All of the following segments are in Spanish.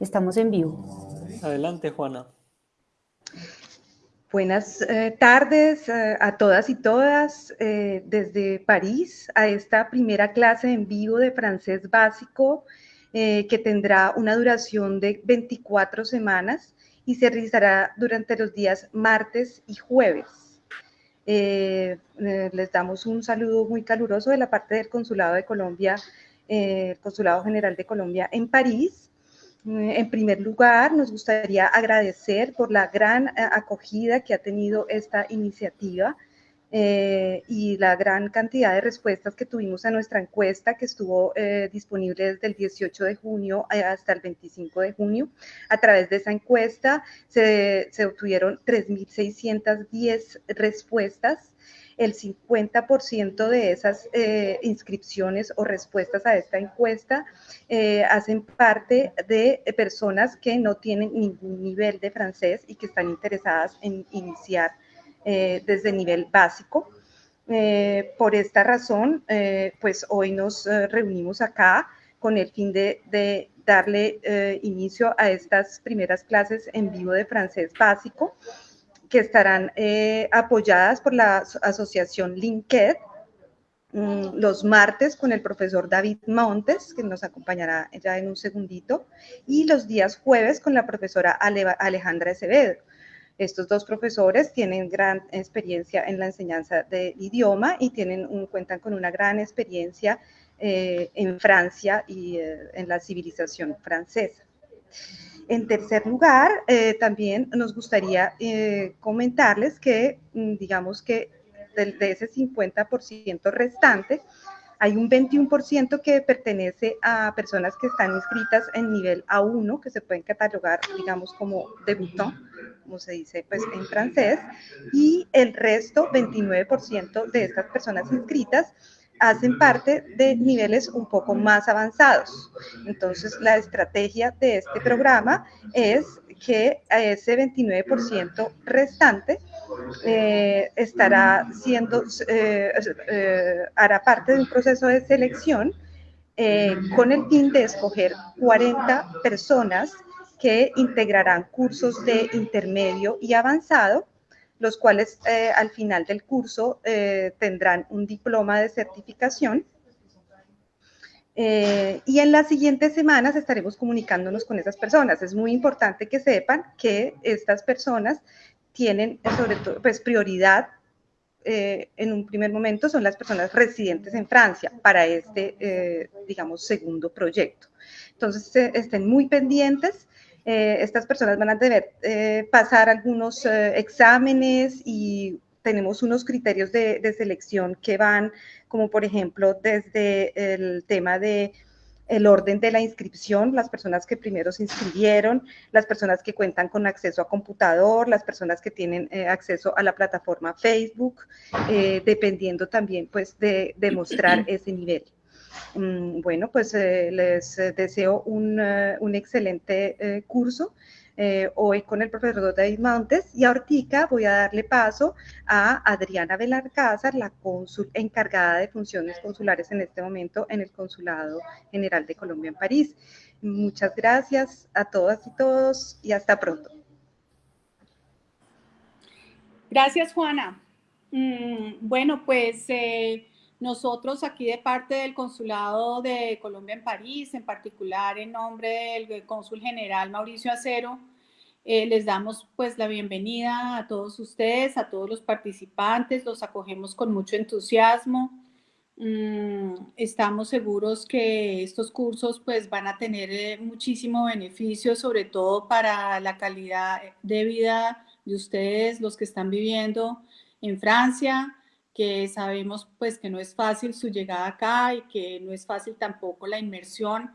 Estamos en vivo. Adelante, Juana. Buenas eh, tardes eh, a todas y todas eh, desde París a esta primera clase en vivo de francés básico que tendrá una duración de 24 semanas y se realizará durante los días martes y jueves. les damos un saludo muy caluroso de la parte del Consulado de Colombia, el Consulado General de Colombia en París en primer lugar, nos gustaría agradecer por la gran eh, acogida que ha tenido esta iniciativa eh, y la gran cantidad de respuestas que tuvimos a nuestra encuesta que estuvo eh, disponible desde el 18 de junio hasta el 25 de junio. A través de esa encuesta se, se obtuvieron 3.610 respuestas el 50% de esas eh, inscripciones o respuestas a esta encuesta eh, hacen parte de personas que no tienen ningún nivel de francés y que están interesadas en iniciar eh, desde nivel básico. por esta razón, pues hoy nos reunimos acá con el fin de darle inicio a estas primeras clases en vivo de francés básico que estarán eh, apoyadas por la asociación LINKED mm, los martes con el profesor David Montes, que nos acompañará ya en un segundito, y los días jueves con la profesora Alejandra Acevedo. Estos dos profesores tienen gran experiencia en la enseñanza del idioma y tienen un, cuentan con una gran experiencia eh, en Francia y eh, en la civilización francesa. En tercer lugar, eh, también nos gustaría eh, comentarles que, mm, digamos que de, ese 50% restante, hay un 21% que pertenece a personas que están inscritas en nivel A1, que se pueden catalogar, digamos, como debutant, como se dice pues, en francés, y el resto, 29% de estas personas inscritas, hacen parte de niveles un poco más avanzados. Entonces, la estrategia de este programa es que ese 29% restante eh, estará siendo, eh, eh, hará parte de un proceso de selección con el fin de escoger 40 personas que integrarán cursos de intermedio y avanzado los cuales eh, al final del curso eh, tendrán un diploma de certificación. Eh, y en las siguientes semanas estaremos comunicándonos con esas personas. Es muy importante que sepan que estas personas tienen sobre todo pues, prioridad en un primer momento son las personas residentes en Francia para este, digamos, segundo proyecto. Entonces, estén muy pendientes eh, estas personas van a deber eh, pasar algunos eh, exámenes y tenemos unos criterios de, selección que van, como por ejemplo, desde el tema de el orden de la inscripción, las personas que primero se inscribieron, las personas que cuentan con acceso a computador, las personas que tienen acceso a la plataforma Facebook, dependiendo también pues de demostrar ese nivel. Mm, bueno, pues eh, les eh, deseo un, eh, excelente curso hoy con el profesor David Montes y ahorita voy a darle paso a Adriana Belarcázar, la cónsul encargada de funciones consulares en este momento en el Consulado General de Colombia en París. Muchas gracias a todas y todos y hasta pronto. Gracias, Juana. Mm, bueno, pues... Nosotros aquí de parte del Consulado de Colombia en París, en particular en nombre del Cónsul General Mauricio Acero, eh, les damos pues la bienvenida a todos ustedes, a todos los participantes, los acogemos con mucho entusiasmo. Mm, estamos seguros que estos cursos pues van a tener eh, muchísimo beneficio, sobre todo para la calidad de vida de ustedes, los que están viviendo en Francia, que sabemos pues que no es fácil su llegada acá y que no es fácil tampoco la inmersión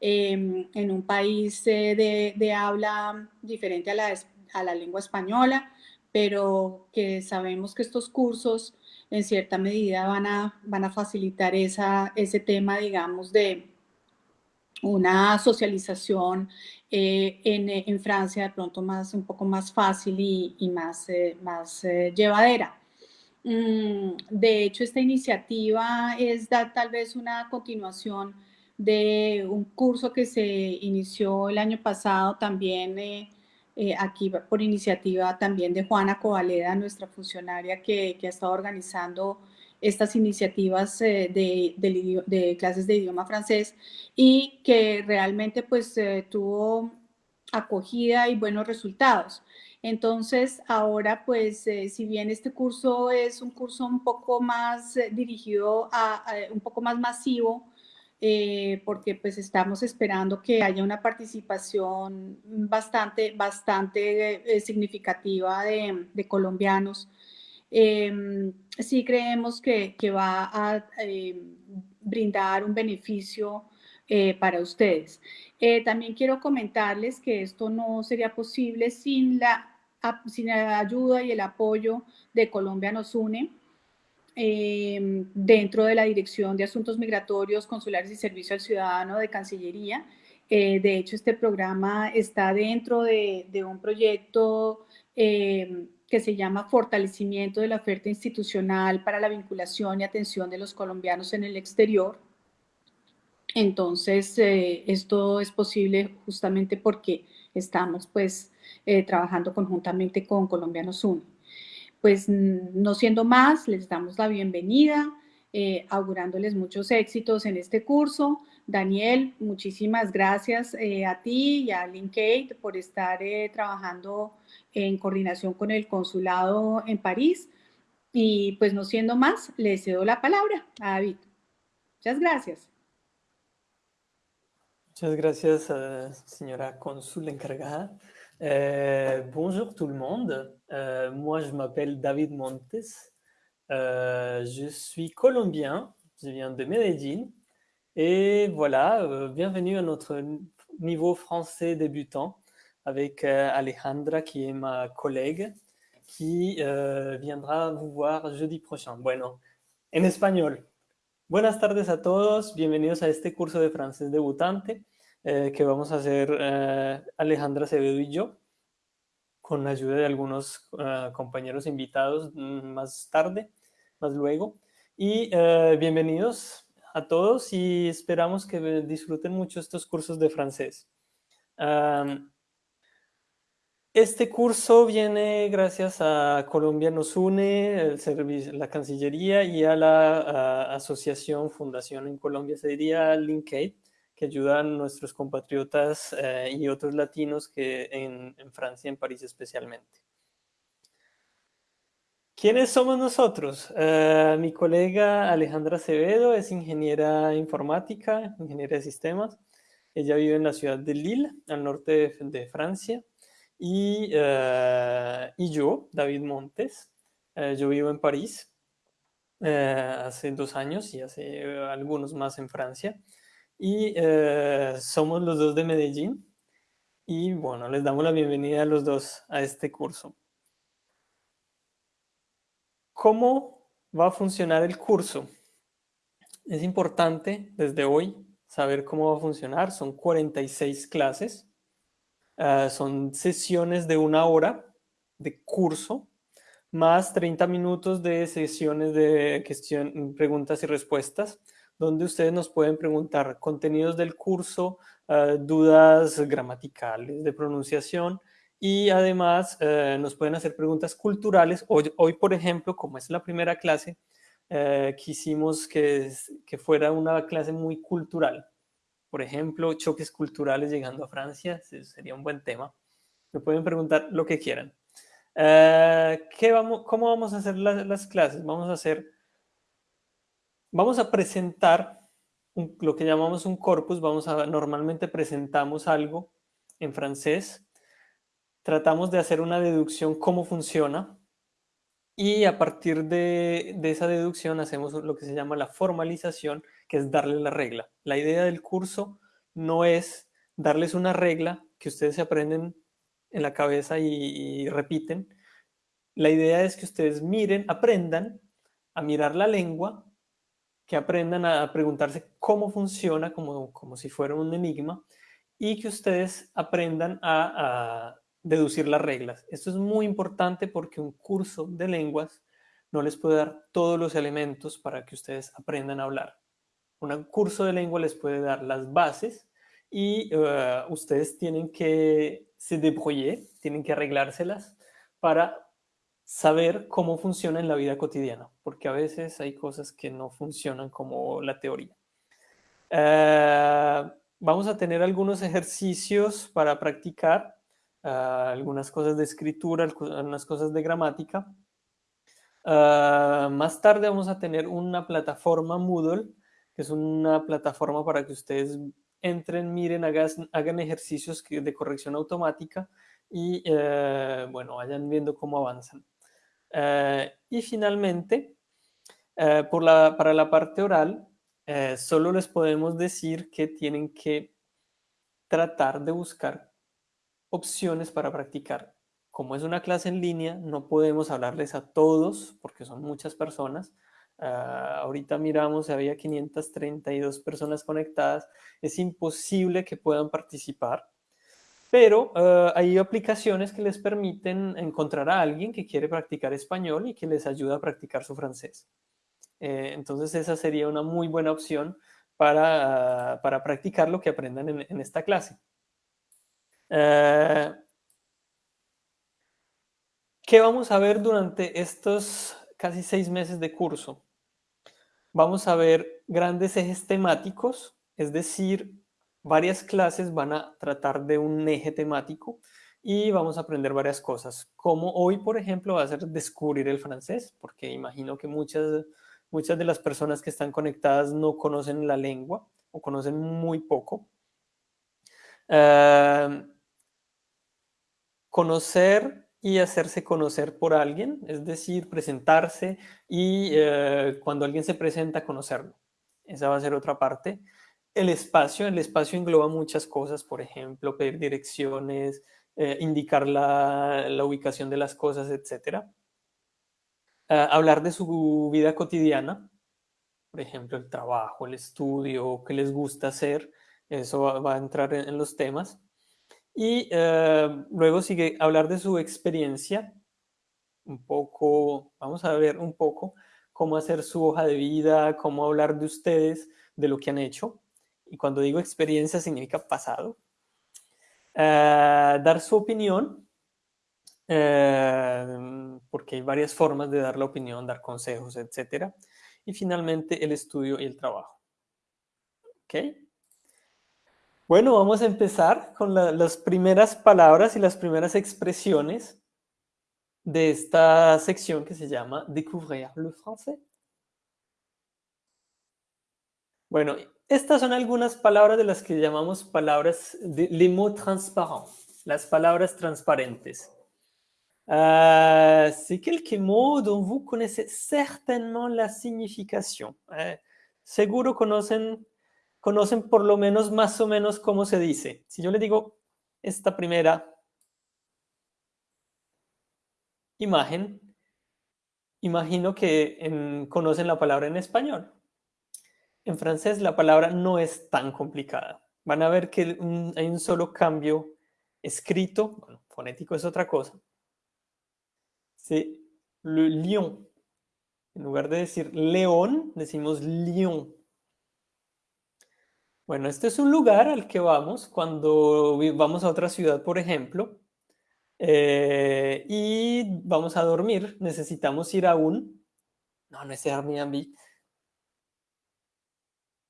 em, en un país eh, de, habla diferente a la, a la lengua española, pero que sabemos que estos cursos en cierta medida van a, van a facilitar esa, ese tema, digamos, de una socialización eh, en, en, Francia de pronto más, un poco más fácil y, y más, eh, más llevadera. Mm, de hecho, esta iniciativa es tal vez una continuación de un curso que se inició el año pasado también eh, eh, aquí por iniciativa también de Juana Covaleda, nuestra funcionaria que, ha estado organizando estas iniciativas eh, de, clases de idioma francés y que realmente pues tuvo acogida y buenos resultados. Entonces, ahora, pues, si bien este curso es un curso un poco más dirigido a, un poco más masivo, eh, porque pues estamos esperando que haya una participación bastante, bastante eh, significativa de, colombianos. Em, sí creemos que, va a brindar un beneficio eh, para ustedes. también quiero comentarles que esto no sería posible sin la, sin la ayuda y el apoyo de Colombia Nos Une. Em, dentro de la Dirección de Asuntos Migratorios, Consulares y Servicio al Ciudadano de Cancillería. Eh, de hecho, este programa está dentro de, un proyecto em, que se llama Fortalecimiento de la Oferta Institucional para la Vinculación y Atención de los Colombianos en el Exterior. Entonces, eh, esto es posible justamente porque estamos pues eh, trabajando conjuntamente con Colombianos Uno pues no siendo más, les damos la bienvenida, eh, augurándoles muchos éxitos en este curso. Daniel, muchísimas gracias eh, a ti y a Linkate por estar eh, trabajando en coordinación con el consulado en París. Y pues no siendo más, le cedo la palabra a David. Muchas gracias. Muchas gracias, señora cónsul encargada. Euh, bonjour tout le monde, euh, moi je m'appelle David Montes, euh, je suis colombien, je viens de Medellín et voilà, bienvenue à notre niveau français débutant avec Alejandra qui est ma collègue qui viendra vous voir jeudi prochain. Bueno, en español. Buenas tardes a todos, bienvenidos a este curso de francés debutante. Eh, que vamos a hacer eh, Alejandra Acevedo y yo, con la ayuda de algunos eh, compañeros invitados mm, más tarde, más luego. Y bienvenidos a todos y esperamos que disfruten mucho estos cursos de francés. este curso viene gracias a Colombia Nos Une, el servicio, la Cancillería y a la asociación Fundación en Colombia, se diría Linkade, que ayudan nuestros compatriotas eh, y otros latinos que en, Francia, en París especialmente. ¿Quiénes somos nosotros? Eh, mi colega Alejandra Acevedo es ingeniera informática, ingeniera de sistemas. Ella vive en la ciudad de Lille, al norte de, Francia. Y, eh, y, yo, David Montes, yo vivo en París hace dos años y hace algunos más en Francia y eh, somos los dos de Medellín y bueno, les damos la bienvenida a los dos a este curso. ¿Cómo va a funcionar el curso? Es importante desde hoy saber cómo va a funcionar. Son 46 clases, eh, son sesiones de una hora de curso, más 30 minutos de sesiones de preguntas y respuestas donde ustedes nos pueden preguntar contenidos del curso, eh, dudas gramaticales, de pronunciación, y además eh, nos pueden hacer preguntas culturales. Hoy, hoy, por ejemplo, como es la primera clase, eh, quisimos que, que fuera una clase muy cultural. Por ejemplo, choques culturales llegando a Francia, sería un buen tema. Me pueden preguntar lo que quieran. ¿qué vamos, ¿Cómo vamos a hacer las clases? Vamos a hacer Vamos a presentar lo que llamamos un corpus, vamos a, normalmente presentamos algo en francés, tratamos de hacer una deducción cómo funciona y a partir de, esa deducción hacemos lo que se llama la formalización, que es darle la regla. La idea del curso no es darles una regla que ustedes se aprenden en la cabeza y repiten. La idea es que ustedes miren, aprendan a mirar la lengua que aprendan a preguntarse cómo funciona como, como si fuera un enigma y que ustedes aprendan a, deducir las reglas. Esto es muy importante porque un curso de lenguas no les puede dar todos los elementos para que ustedes aprendan a hablar. un curso de lengua les puede dar las bases y eh, ustedes tienen que se débrouiller, tienen que arreglárselas para saber cómo funciona en la vida cotidiana, porque a veces hay cosas que no funcionan como la teoría. Eh, vamos a tener algunos ejercicios para practicar, eh, algunas cosas de escritura, algunas cosas de gramática. más tarde vamos a tener una plataforma Moodle que es una plataforma para que ustedes entren, miren, hagan, ejercicios de corrección automática y, eh, bueno, vayan viendo cómo avanzan. Eh, y finalmente, eh, para la parte oral, solo les podemos decir que tienen que tratar de buscar opciones para practicar. Como es una clase en línea, no podemos hablarles a todos porque son muchas personas, Ah, ahorita miramos, había 532 personas conectadas. Es imposible que puedan participar, pero ah, hay aplicaciones que les permiten encontrar a alguien que quiere practicar español y que les ayuda a practicar su francés. Eh, entonces esa sería una muy buena opción para, para practicar lo que aprendan en, esta clase. Ah, ¿Qué vamos a ver durante estos casi seis meses de curso? vamos a ver grandes ejes temáticos, es decir, varias clases van a tratar de un eje temático y vamos a aprender varias cosas, como hoy, por ejemplo, va a ser descubrir el francés, porque imagino que muchas, muchas de las personas que están conectadas no conocen la lengua o conocen muy poco. Eh, conocer y hacerse conocer por alguien, es decir, presentarse y eh, cuando alguien se presenta, conocerlo. Esa va a ser otra parte. El espacio, el espacio engloba muchas cosas, por ejemplo, pedir direcciones, eh, indicar la, ubicación de las cosas, etc. Ah, hablar de su vida cotidiana, por ejemplo, el trabajo, el estudio, qué les gusta hacer, eso va, a entrar en los temas. Y eh, luego sigue hablar de su experiencia, un poco, vamos a ver un poco cómo hacer su hoja de vida, cómo hablar de ustedes, de lo que han hecho. Y cuando digo experiencia significa pasado. Eh, dar su opinión, eh, porque hay varias formas de dar la opinión, dar consejos, etc. Y finalmente el estudio y el trabajo. ¿Ok? Bueno, vamos a empezar con las primeras palabras y las primeras expresiones de esta sección que se llama Découvrir le français. Bueno, estas son algunas palabras de las que llamamos palabras de les mots las palabras transparentes. Uh, C'est quelques mots dont vous connaissez certainement la signification. Eh, seguro conocen conocen por lo menos más o menos cómo se dice. Si yo le digo esta primera imagen, imagino que conocen la palabra en español. En francés la palabra no es tan complicada. Van a ver que hay un solo cambio escrito, bueno, fonético es otra cosa. C'est le lion. En lugar de decir león, decimos lion. Bueno, este es un lugar al que vamos cuando vamos a otra ciudad, por ejemplo, eh, y vamos a dormir. Necesitamos ir a un... No, no es Airbnb.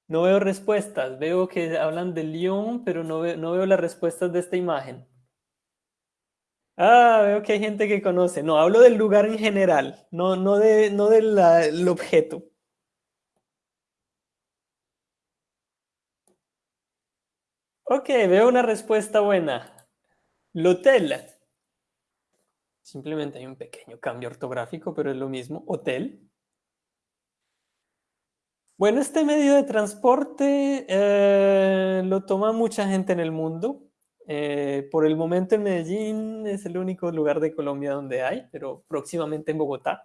No veo respuestas. Veo que hablan de Lyon, pero no veo, las respuestas de esta imagen. Ah, veo que hay gente que conoce. No, hablo del lugar en general, no, no, de, no del objeto. Ok, veo una respuesta buena. L'hotel. Simplemente hay un pequeño cambio ortográfico, pero es lo mismo. Hotel. Bueno, este medio de transporte eh, lo toma mucha gente en el mundo. Eh, por el momento en Medellín es el único lugar de Colombia donde hay, pero próximamente en Bogotá.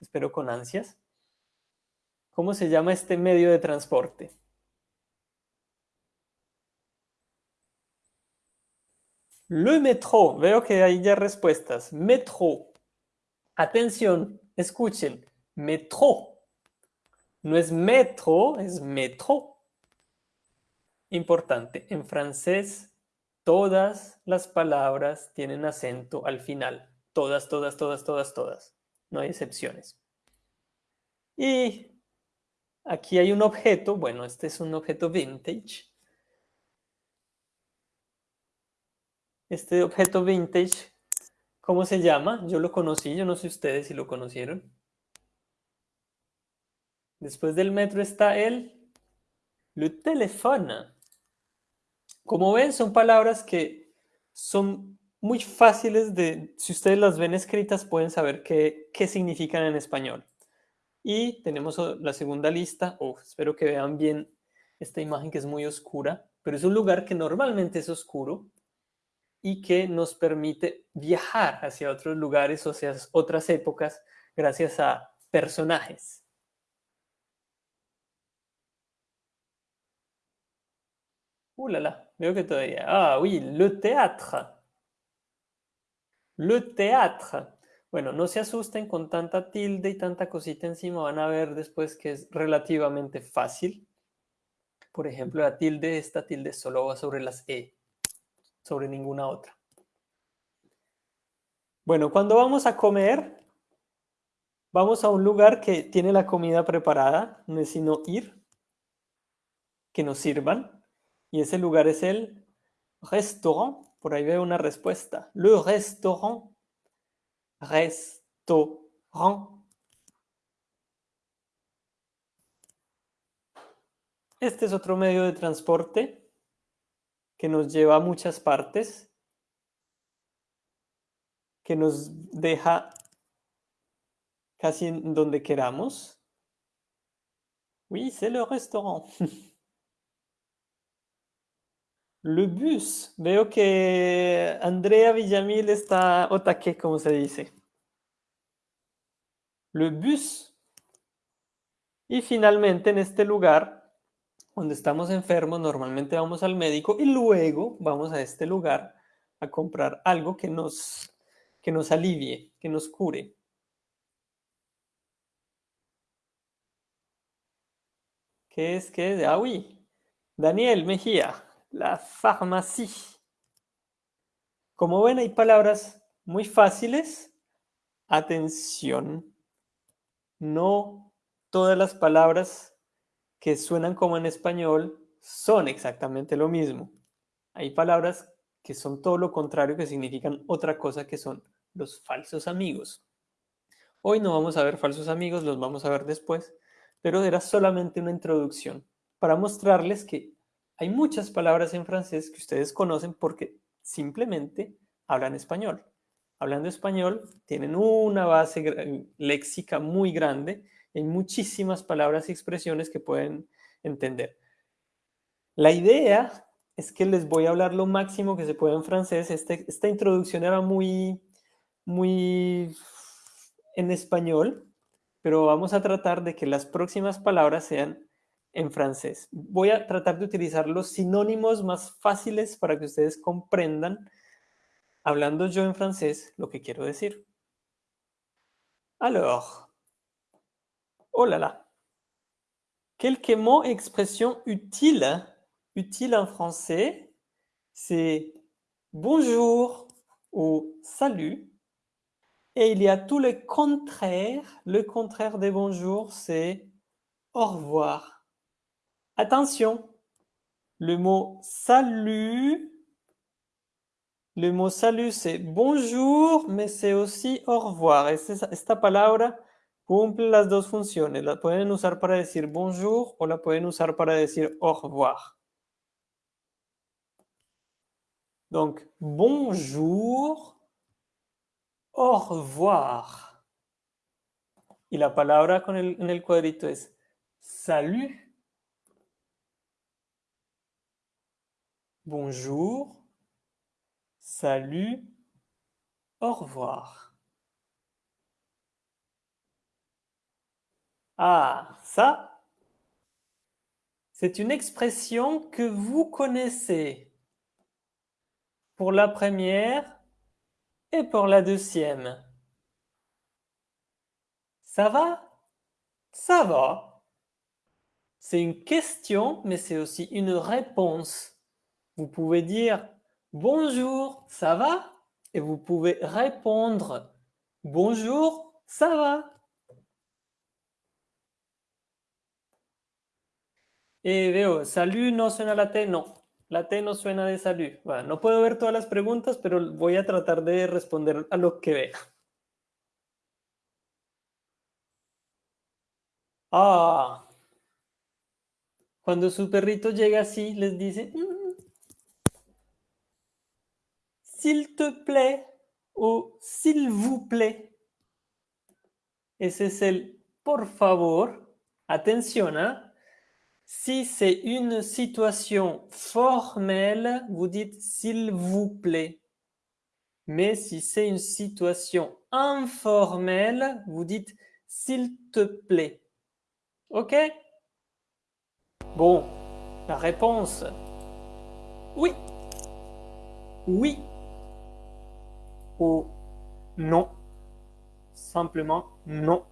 Espero con ansias. ¿Cómo se llama este medio de transporte? Le metro. Veo que hay ya respuestas. Metro. Atención, escuchen. Metro. No es metro, es metro. Importante, en francés todas las palabras tienen acento al final. Todas, todas, todas, todas, todas. No hay excepciones. Y aquí hay un objeto, bueno, este es un objeto vintage. Este objeto vintage, ¿cómo se llama? Yo lo conocí, yo no sé ustedes si lo conocieron. Después del metro está el le téléphone. Como ven, son palabras que son muy fáciles de, si ustedes las ven escritas, pueden saber qué, qué significan en español. Y tenemos la segunda lista. Oh, espero que vean bien esta imagen que es muy oscura, pero es un lugar que normalmente es oscuro y que nos permite viajar hacia otros lugares o hacia otras épocas gracias a personajes. Uh là là, veo que todavía. Ah, oui, le théâtre. Le théâtre. Bueno, no se asusten con tanta tilde y tanta cosita encima. Van a ver después que es relativamente fácil. Por ejemplo, la tilde, esta tilde solo va sobre las E, sobre ninguna otra. Bueno, cuando vamos a comer, vamos a un lugar que tiene la comida preparada, no es sino ir, que nos sirvan. Y ese lugar es el restaurant. Por ahí veo una respuesta. Le restaurant. Restaurant. Este es otro medio de transporte que nos lleva a muchas partes, que nos deja casi en donde queramos. Oui, c'est le restaurant. Le bus. Veo que Andrea Villamil está otaque, como se dice. Le bus. Y finalmente en este lugar, donde estamos enfermos, normalmente vamos al médico y luego vamos a este lugar a comprar algo que nos, que nos alivie, que nos cure. ¿Qué es? ¿Qué es? Ah, oui. Daniel Mejía la farmacia. Como ven, hay palabras muy fáciles. Atención. No todas las palabras que suenan como en español son exactamente lo mismo. Hay palabras que son todo lo contrario, que significan otra cosa, que son los falsos amigos. Hoy no vamos a ver falsos amigos, los vamos a ver después, pero era solamente una introducción para mostrarles que hay muchas palabras en francés que ustedes conocen porque simplemente hablan español. Hablando español, tienen una base léxica muy grande. Hay muchísimas palabras y expresiones que pueden entender. La idea es que les voy a hablar lo máximo que se puede en francés. Este, esta introducción era muy, muy en español, pero vamos a tratar de que las próximas palabras sean en francés. Voy a tratar de utilizar los sinónimos más fáciles para que ustedes comprendan, hablando yo en francés, lo que quiero decir. Alors, oh là là, quelques mots expressions utiles, utiles en français, c'est bonjour ou salut. Et il y a tout le contraire. Le contraire de bonjour, c'est au revoir. Attention, le mot salut, le mot salut c'est bonjour, mais c'est aussi au revoir. Esta, palabra cumple las dos funciones. La pueden usar para decir bonjour o la pueden usar para decir au revoir. Donc, bonjour, au revoir. Y la palabra en el cuadrito es salut, bonjour, salut, au revoir. Ah, ça, c'est une expression que vous connaissez pour la première et pour la deuxième. Ça va? Ça va. c'est une question, mais c'est aussi une réponse. Vous pouvez dire bonjour, ça va? Et vous pouvez répondre bonjour, ça va Eh, veo, salud no suena la T, no. La T no suena de salud. Bueno, no puedo ver todas las preguntas, pero voy a tratar de responder a lo que vea. Ah. Cuando su perrito llega así, les dice, mm, s'il te plaît o s'il vous plaît. Ese es el por favor. Atención, ¿ah? Si c'est une situation formelle, vous dites s'il vous plaît. Mais si c'est une situation informelle, vous dites s'il te plaît. OK? Bon, la réponse. Oui. Oui. Ou non. Simplement non.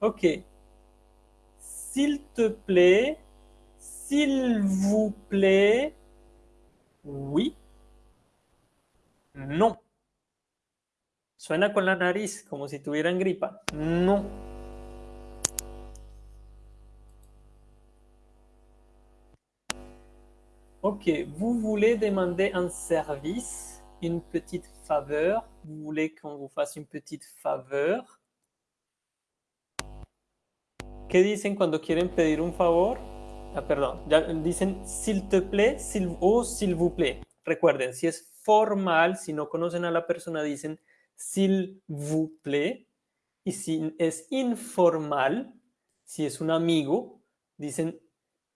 OK. S'il te plaît, s'il vous plaît, oui, non. Suena con la nariz, como si tuvieran gripa. Non. Ok, vous voulez demander un service, une petite faveur. Vous voulez qu'on vous fasse une petite faveur? ¿Qué dicen cuando quieren pedir un favor? Ah, perdón, ya dicen s'il te plaît o s'il vous plaît. Recuerden, si es formal, si no conocen a la persona, dicen s'il vous plaît. Y si es informal, si es un amigo, dicen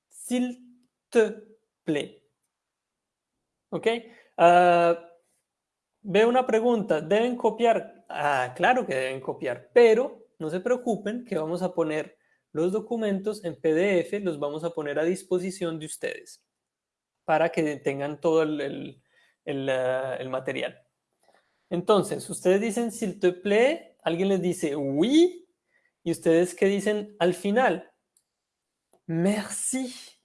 s'il te plaît. ¿Ok? Uh, veo una pregunta, ¿deben copiar? Ah, claro que deben copiar, pero no se preocupen que vamos a poner los documentos en PDF los vamos a poner a disposición de ustedes para que tengan todo el, el, material. Entonces, ustedes dicen s'il te plaît, alguien les dice oui, y ustedes qué dicen al final? Merci.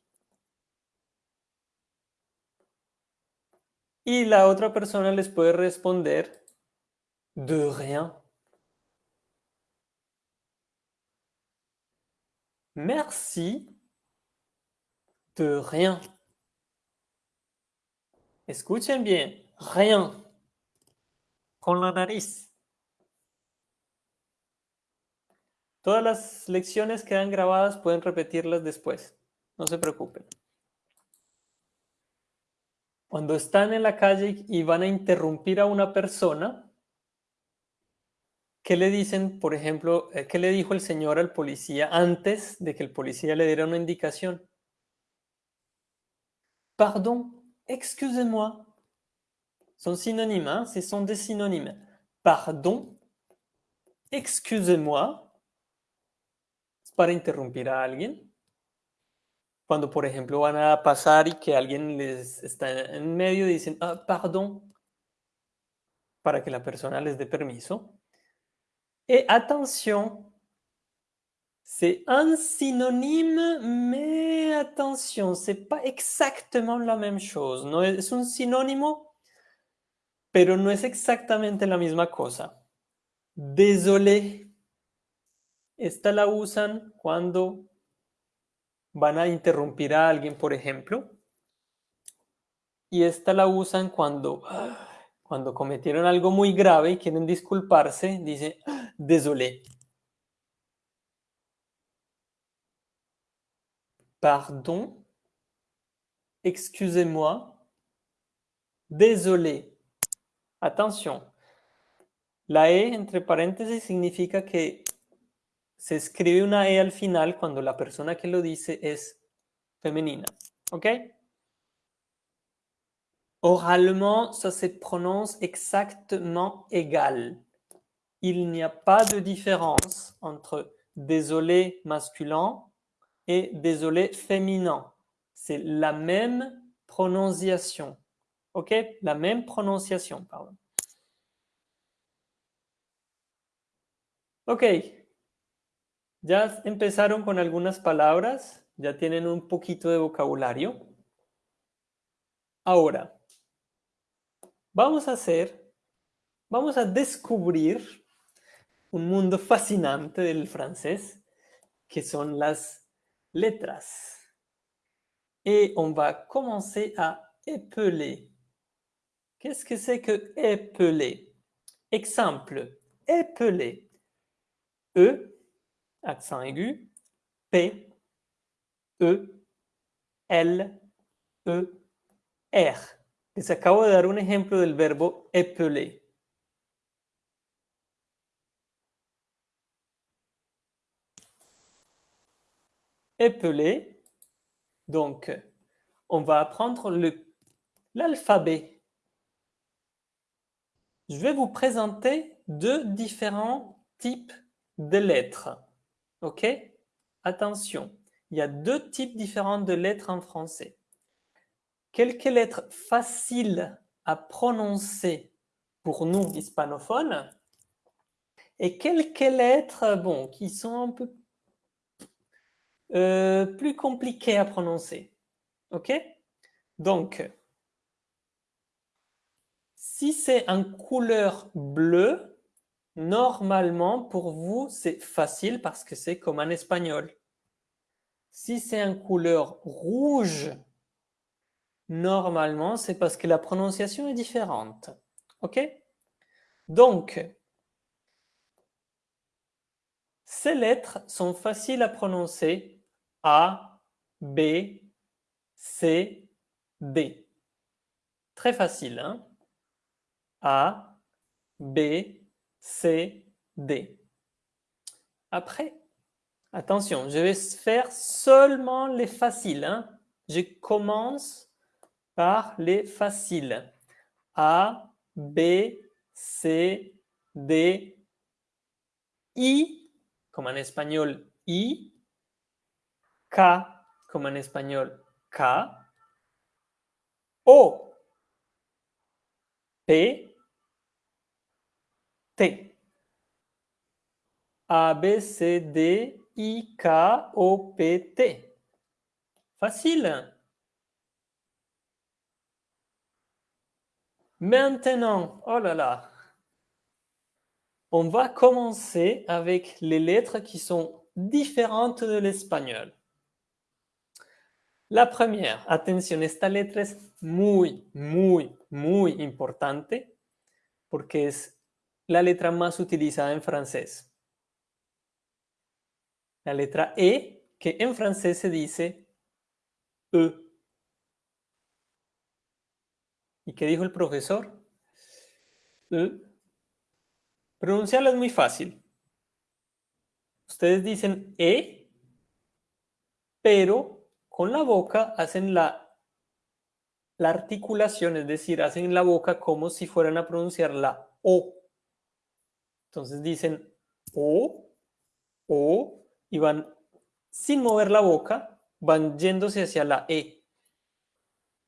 Y la otra persona les puede responder de rien. Merci de rien. Escuchen bien, rien. Con la nariz. Todas las lecciones quedan grabadas, pueden repetirlas después. No se preocupen. Cuando están en la calle y van a interrumpir a una persona, ¿Qué le dicen, por ejemplo, eh, qué le dijo el señor al policía antes de que el policía le diera una indicación? Pardon, excusez-moi. Son sinónimas, ¿eh? son des synonymes. Pardon, excusez-moi. Es para interrumpir a alguien. Cuando, por ejemplo, van a pasar y que alguien les está en medio, dicen, ah, pardon, para que la persona les dé permiso. Et attention, c'est un synonyme, mais attention, c'est pas exactement la même chose. No es un sinónimo, pero no es exactamente la misma cosa. Désolé. Esta la usan cuando van a interrumpir a alguien, por ejemplo. Y esta la usan cuando, cuando cometieron algo muy grave y quieren disculparse. Dice, désolé. Pardon. Excusez-moi. Désolé. Attention. La E entre paréntesis significa que se escribe una E al final cuando la persona que lo dice es femenina. ¿Ok? Oralement, ça se prononce exactement égal il n'y a pas de différence entre désolé masculin et désolé féminin. C'est la même prononciation. OK? La même prononciation, pardon. OK. Ya empezaron con algunas palabras, ya tienen un poquito de vocabulario. Ahora, vamos a hacer, vamos a descubrir un mundo fascinante del francés, que son las letras. Et on va commencer à épeler. Qu'est-ce que c'est que épeler Exemple, épeler. E, accent aigu, P, E, L, E, R. Les acabo de dar un ejemplo del verbo épeler. Épeler, donc on va apprendre l'alphabet. Je vais vous présenter deux différents types de lettres. OK? Attention, il y a deux types différents de lettres en français. Quelques lettres faciles à prononcer pour nous hispanophones et quelques lettres bon, qui sont un peu euh, plus compliquées à prononcer. OK? Donc, si c'est en couleur bleue, normalement pour vous c'est facile parce que c'est comme en espagnol. Si c'est en couleur rouge, normalement c'est parce que la prononciation est différente. OK? Donc, ces lettres sont faciles à prononcer A, B, C, D. Très facile, hein? A, B, C, D. Après, attention, je vais faire seulement les faciles. Hein. Je commence par les faciles. A, B, C, D, I, comme en espagnol I, K, comme en espagnol K, O, P, T. A, B, C, D, I, K, O, P, T. Facile. Maintenant, oh là là, on va commencer avec les lettres qui sont différentes de l'espagnol. La première, atención, esta letra es muy, muy, muy importante porque es la letra más utilizada en francés. La letra E, que en francés se dice E. ¿Y qué dijo el profesor? E. Pronunciarla es muy fácil. Ustedes dicen E, pero con la boca hacen la, la articulación, es decir, hacen la boca como si fueran a pronunciar la O. Entonces dicen O, O, y van sin mover la boca, van yéndose hacia la E.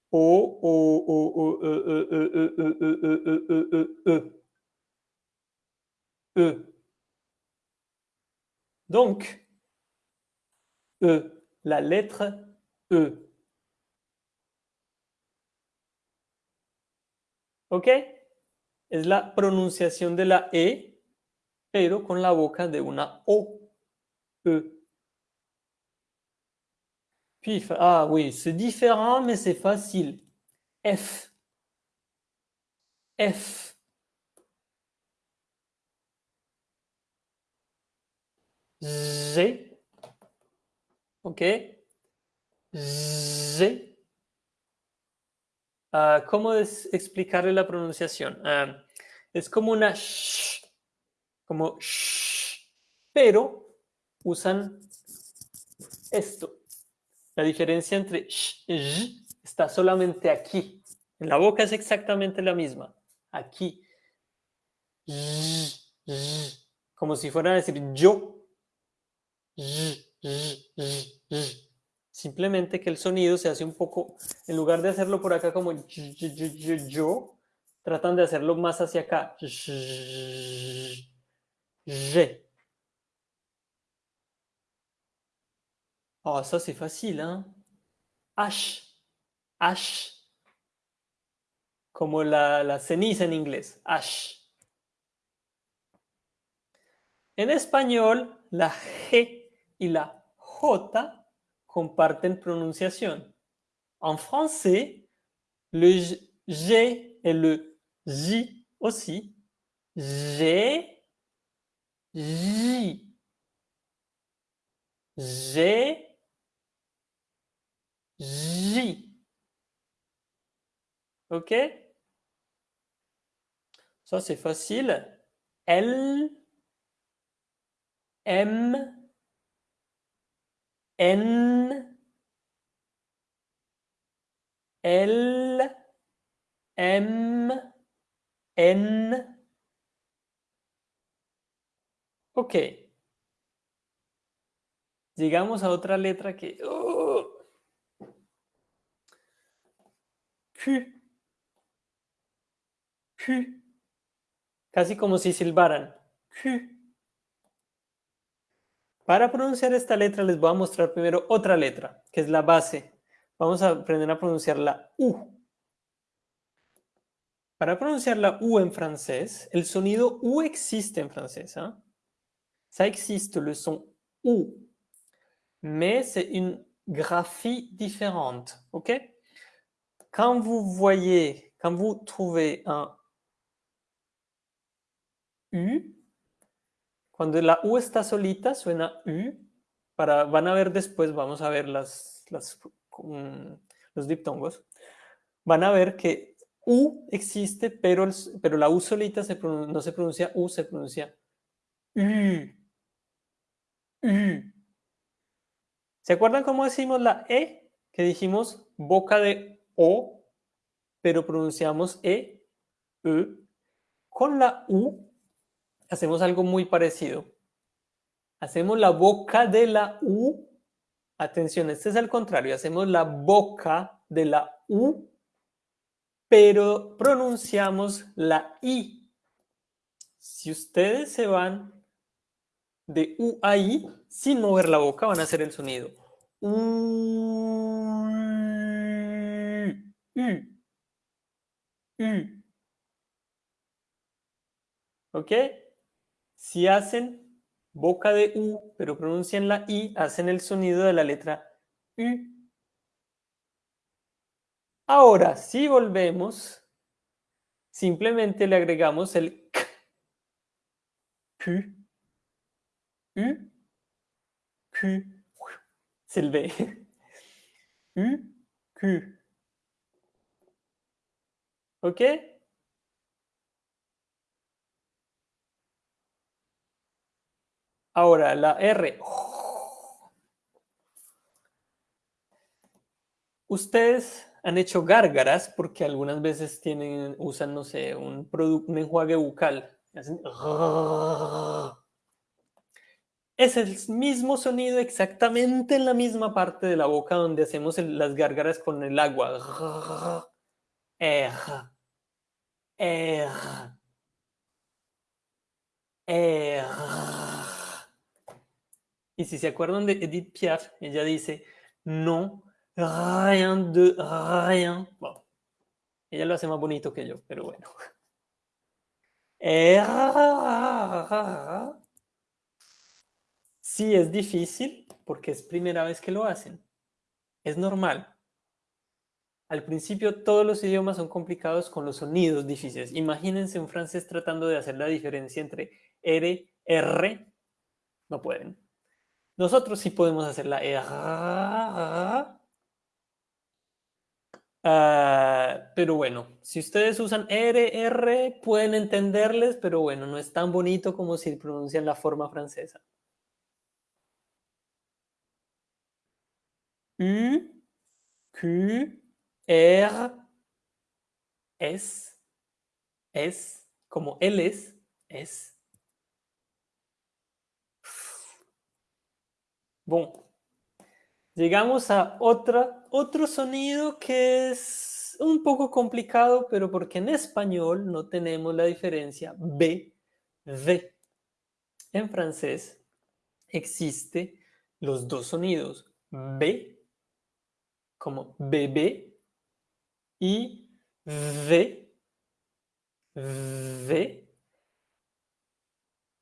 O, O, O, O, E, E. Donc, E, la lettre E. ¿Ok? Es la pronunciación de la E pero con la boca de una O. E. Puis, ah oui, c'est différent, mais c'est facile. F. F. G. OK G. Uh, ¿Cómo es la pronunciación? Uh, es como una sh como sh, pero usan esto. La diferencia entre sh y está solamente aquí. En la boca es exactamente la misma. Aquí. como si fueran a decir yo. Simplemente que el sonido se hace un poco, en lugar de hacerlo por acá como yo, tratan de hacerlo más hacia acá. G. Oh, ça c'est facile, hein? H. H. Como la, la ceniza en inglés. H. En español, la G y la J comparten pronunciación. En français, le G et le J aussi. G, J. G, J. OK? Ça, c'est facile. L, M, N, L, M, N. Ok. Llegamos a otra letra que... ¡oh! Q. Q. Casi como si silbaran. Q. Para pronunciar esta letra les voy a mostrar primero otra letra, que es la base. Vamos a aprender a pronunciar la U. Para pronunciar la U en francés, el sonido U existe en francés. ¿ah? Ça existe, le son U. Mais c'est une graphie différente. ¿Ok? Quand vous voyez, quand vous trouvez un U, cuando la U está solita, suena U. Para, van a ver después, vamos a ver las, las, los diptongos. Van a ver que U existe, pero, el, pero la U solita se no se pronuncia U, se pronuncia ¿Se acuerdan cómo decimos la E? Que dijimos boca de O, pero pronunciamos E, E. Con la U hacemos algo muy parecido. Hacemos la boca de la U. Atención, este es el contrario. Hacemos la boca de la U, pero pronunciamos la I. Si ustedes se van de U a I, sin mover la boca, van a hacer el sonido. U. ¿Ok? Si hacen boca de U, pero pronuncian la I, hacen el sonido de la letra U. Ahora, si volvemos, simplemente le agregamos el K, U, Q, c'est le. U, Q. ¿Ok? Ahora, la R. Ustedes han hecho gárgaras porque algunas veces tienen, usan, no sé, un, un enjuague bucal. Es el mismo sonido exactamente en la misma parte de la boca donde hacemos las gárgaras con el agua. R. R. R. Y si se acuerdan de Edith Piaf, ella dice, no, rien de rien. Bueno, ella lo hace más bonito que yo, pero bueno. Sí, es difícil porque es primera vez que lo hacen. Es normal. Al principio todos los idiomas son complicados con los sonidos difíciles. Imagínense un francés tratando de hacer la diferencia entre R, R. No pueden. Nosotros sí podemos hacer la E. Uh, pero bueno, si ustedes usan R, R, pueden entenderles, pero bueno, no es tan bonito como si pronuncian la forma francesa. U, Q, R, S, S, como L es, S. Bueno, llegamos a otro sonido que es un poco complicado, pero porque en español no tenemos la diferencia B, V. En francés existe los dos sonidos, B como bébé y V, V.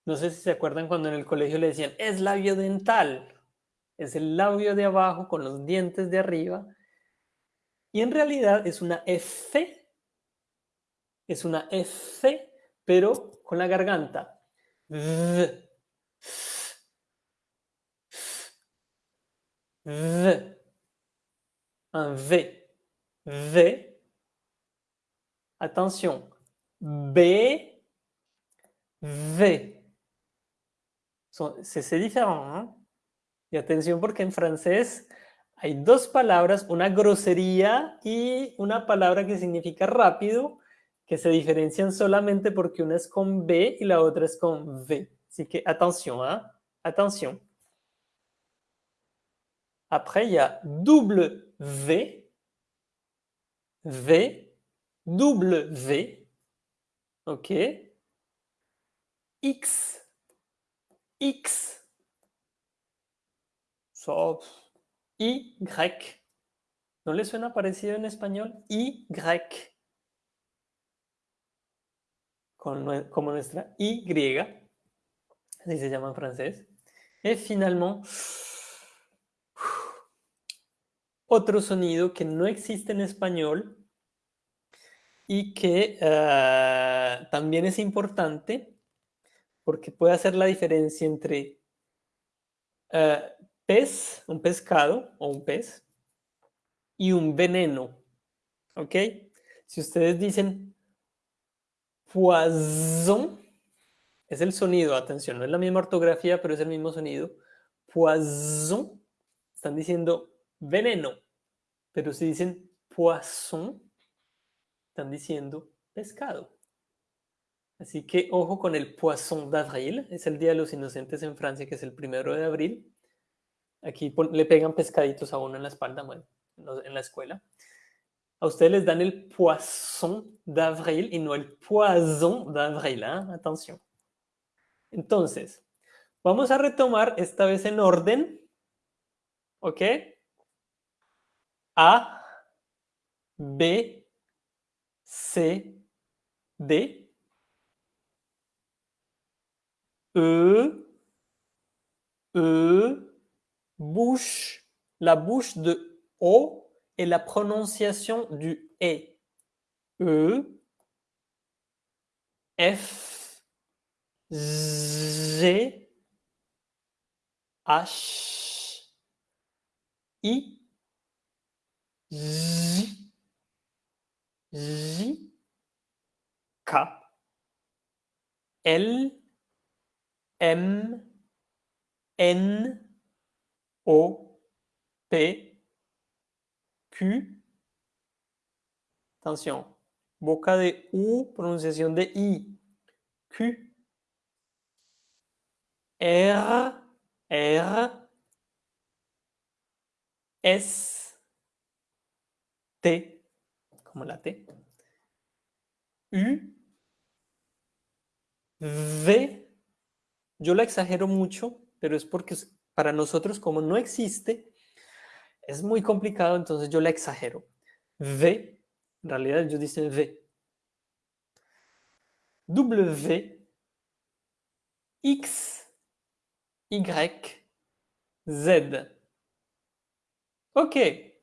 No sé si se acuerdan cuando en el colegio le decían, es labio dental. Es el labio de abajo con los dientes de arriba. Y en realidad es una F. Es una F, pero con la garganta. V. V. Un V. V. Attention. B. V. C'est différent. Hein? Y atención porque en francés hay dos palabras, una grosería y una palabra que significa rápido, que se diferencian solamente porque una es con B y la otra es con V. Así que atención, ¿eh? Atención. Après, il y a double V, V, double V, ok, X, X, so, Y, ¿no le suena parecido en español? Y, como nuestra Y, así se llama en. Y finalmente, otro sonido que no existe en español y que ah, también es importante porque puede hacer la diferencia entre ah, pez, un pescado o un pez, y un veneno. ¿Ok? Si ustedes dicen poison, es el sonido, atención, no es la misma ortografía, pero es el mismo sonido. Poison, están diciendo veneno. Pero si dicen poisson, están diciendo pescado. Así que ojo con el Poisson d'avril, es el Día de los Inocentes en Francia, que es el primero de abril. Aquí le pegan pescaditos a uno en la espalda, bueno, en la escuela. A ustedes les dan el Poisson d'avril y no el Poison d'avril, ¿eh? atención. Entonces, vamos a retomar esta vez en orden, ¿ok? A, B, C, D, E, E, bouche, la bouche de O et la prononciation du E. E, F, G, H, I, J, J, K, L, M, N, O, P, Q. Attention, boca de U, pronunciación de I. Q, R, R, S, T, como la T, U, V, yo la exagero mucho, pero es porque para nosotros como no existe, es muy complicado, entonces yo la exagero. V, en realidad ellos dicen V. W, X, Y, Z. Ok.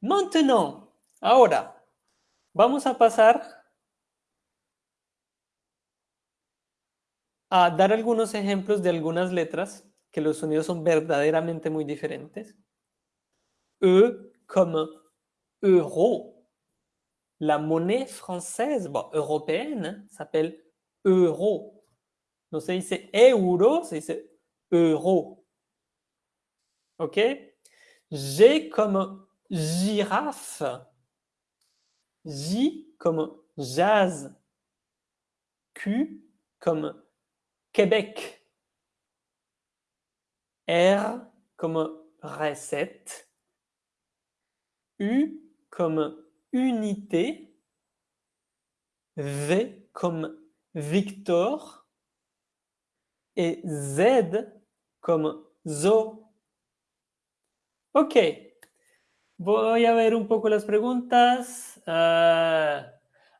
Maintenant, ahora, vamos a pasar a dar algunos ejemplos de algunas letras que los sonidos son verdaderamente muy diferentes. E comme euro. La monnaie française, bon, européenne, s'appelle euro. No se dice euro, se dice euro. ¿Ok? G comme girafe. J comme jazz. Q comme Québec. R comme recette. U comme unité. V comme Victor. Et Z comme zoo. Ok. Voy a ver un poco las preguntas. ah,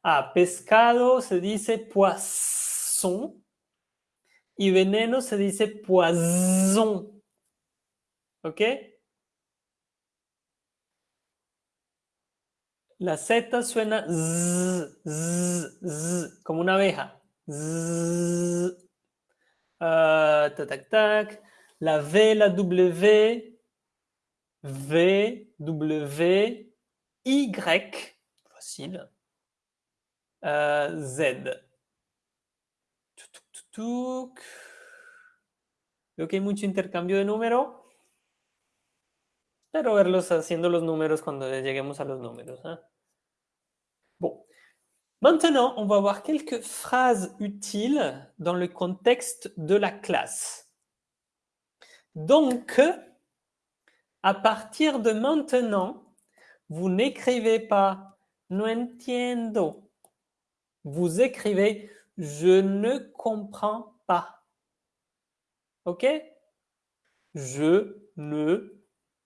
ah, pescado se dice poisson y veneno se dice poison. ¿Ok? La Z suena como una abeja. Ah, tac, tac. La V, la W, V, W, Y, facile, Ah, Z. Veo que hay mucho intercambio de número. Espero verlos haciendo los números cuando lleguemos a los números. hein. Bon. Maintenant, on va voir quelques phrases utiles dans le contexte de la classe. Donc, à partir de maintenant, vous n'écrivez pas no entiendo. Vous écrivez je ne comprends pas. OK? Je ne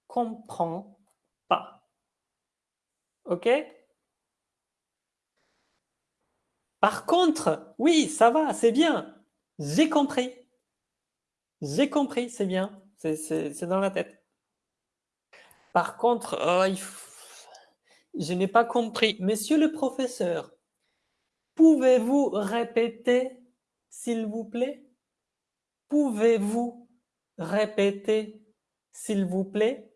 comprends pas. OK? Par contre, oui, ça va, c'est bien. J'ai compris. J'ai compris, c'est bien. C'est- dans la tête. Par contre, f- je n'ai pas compris. Monsieur le professeur, pouvez-vous répéter, s'il vous plaît? Pouvez-vous répéter, s'il vous plaît?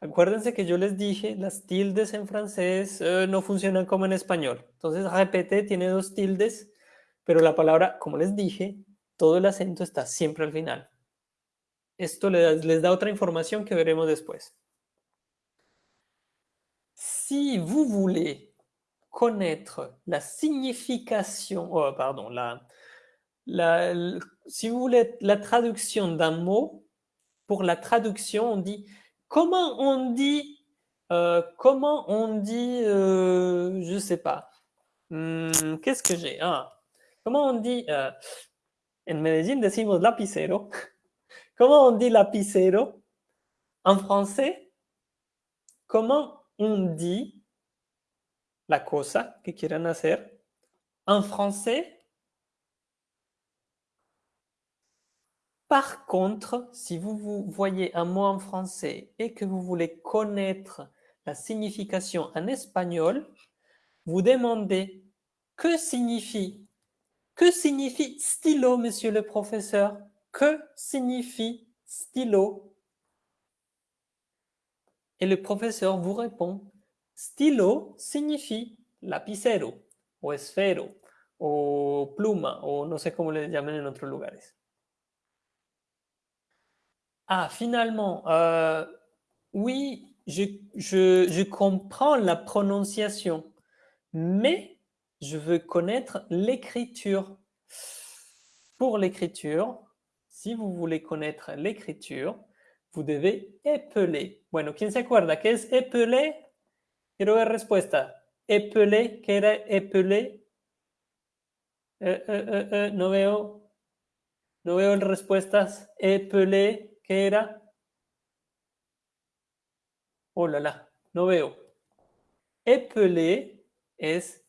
Acuérdense que yo les dije, las tildes en francés eh, no funcionan como en español. Entonces, repete tiene dos tildes, pero la palabra, como les dije, todo el acento está siempre al final. Esto le da- les da otra información que veremos después. Si vous voulez connaître la signification, oh, pardon, la, si vous voulez la traduction d'un mot, pour la traduction, on dit comment on dit, euh, comment on dit, euh, je sais pas. Hmm, Qu'est-ce que j'ai? Ah, Comment on dit euh, En Medellín decimos lapicero. Comment on dit lapicero? En français Comment on dit la cosa que quieran hacer? En français Par contre, si vous, vous voyez un mot en français et que vous voulez connaître la signification en espagnol, vous demandez que signifie que signifie stylo, monsieur le professeur? Que signifie stylo? Et le professeur vous répond stylo signifie lapicero o esfero o pluma o no sé cómo le llaman en otros lugares. Ah, finalement, euh, oui, je, comprends la prononciation, mais je veux connaître l'écriture. Pour l'écriture, si vous voulez connaître l'écriture, vous devez épeler. Bueno, ¿quién se acuerda qué es épeler? Quiero ver respuesta. Épeler, ¿qué era épeler? Eh, eh, eh, eh, no veo, no veo respuestas. Épeler, ¿qué era? Oh la la, no veo. Épeler es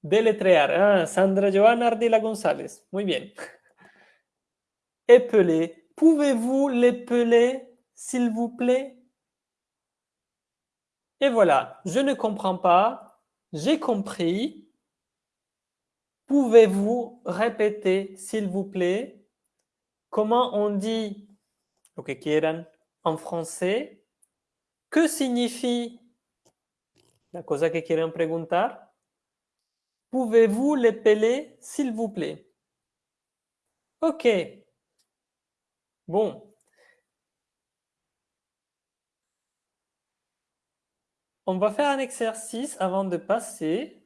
deletrear. Ah, Sandra Joana Ardila González. Muy bien. Pouvez-vous l'épeler, s'il vous plaît? Et voilà, je ne comprends pas, j'ai compris. Pouvez-vous répéter, s'il vous plaît? Comment on dit lo que quieran en français? ¿Qué signifie la cosa que quieren preguntar? Pouvez-vous l'épeler, s'il vous plaît? Ok. Bon. On va faire un exercice avant de passer.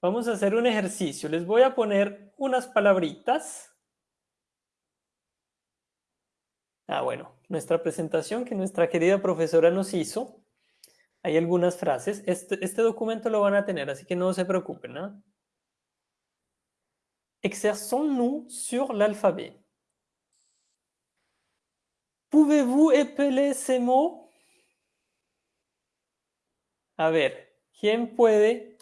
Vamos a hacer un ejercicio. Les voy a poner unas palabritas. Ah, bueno, nuestra presentación que nuestra querida profesora nos hizo. Hay algunas frases. Este, este documento lo van a tener, así que no se preocupen. ¿no? Exerçons-nous sur l'alphabet. Pouvez-vous épeler ces mots? A ver, ¿quién puede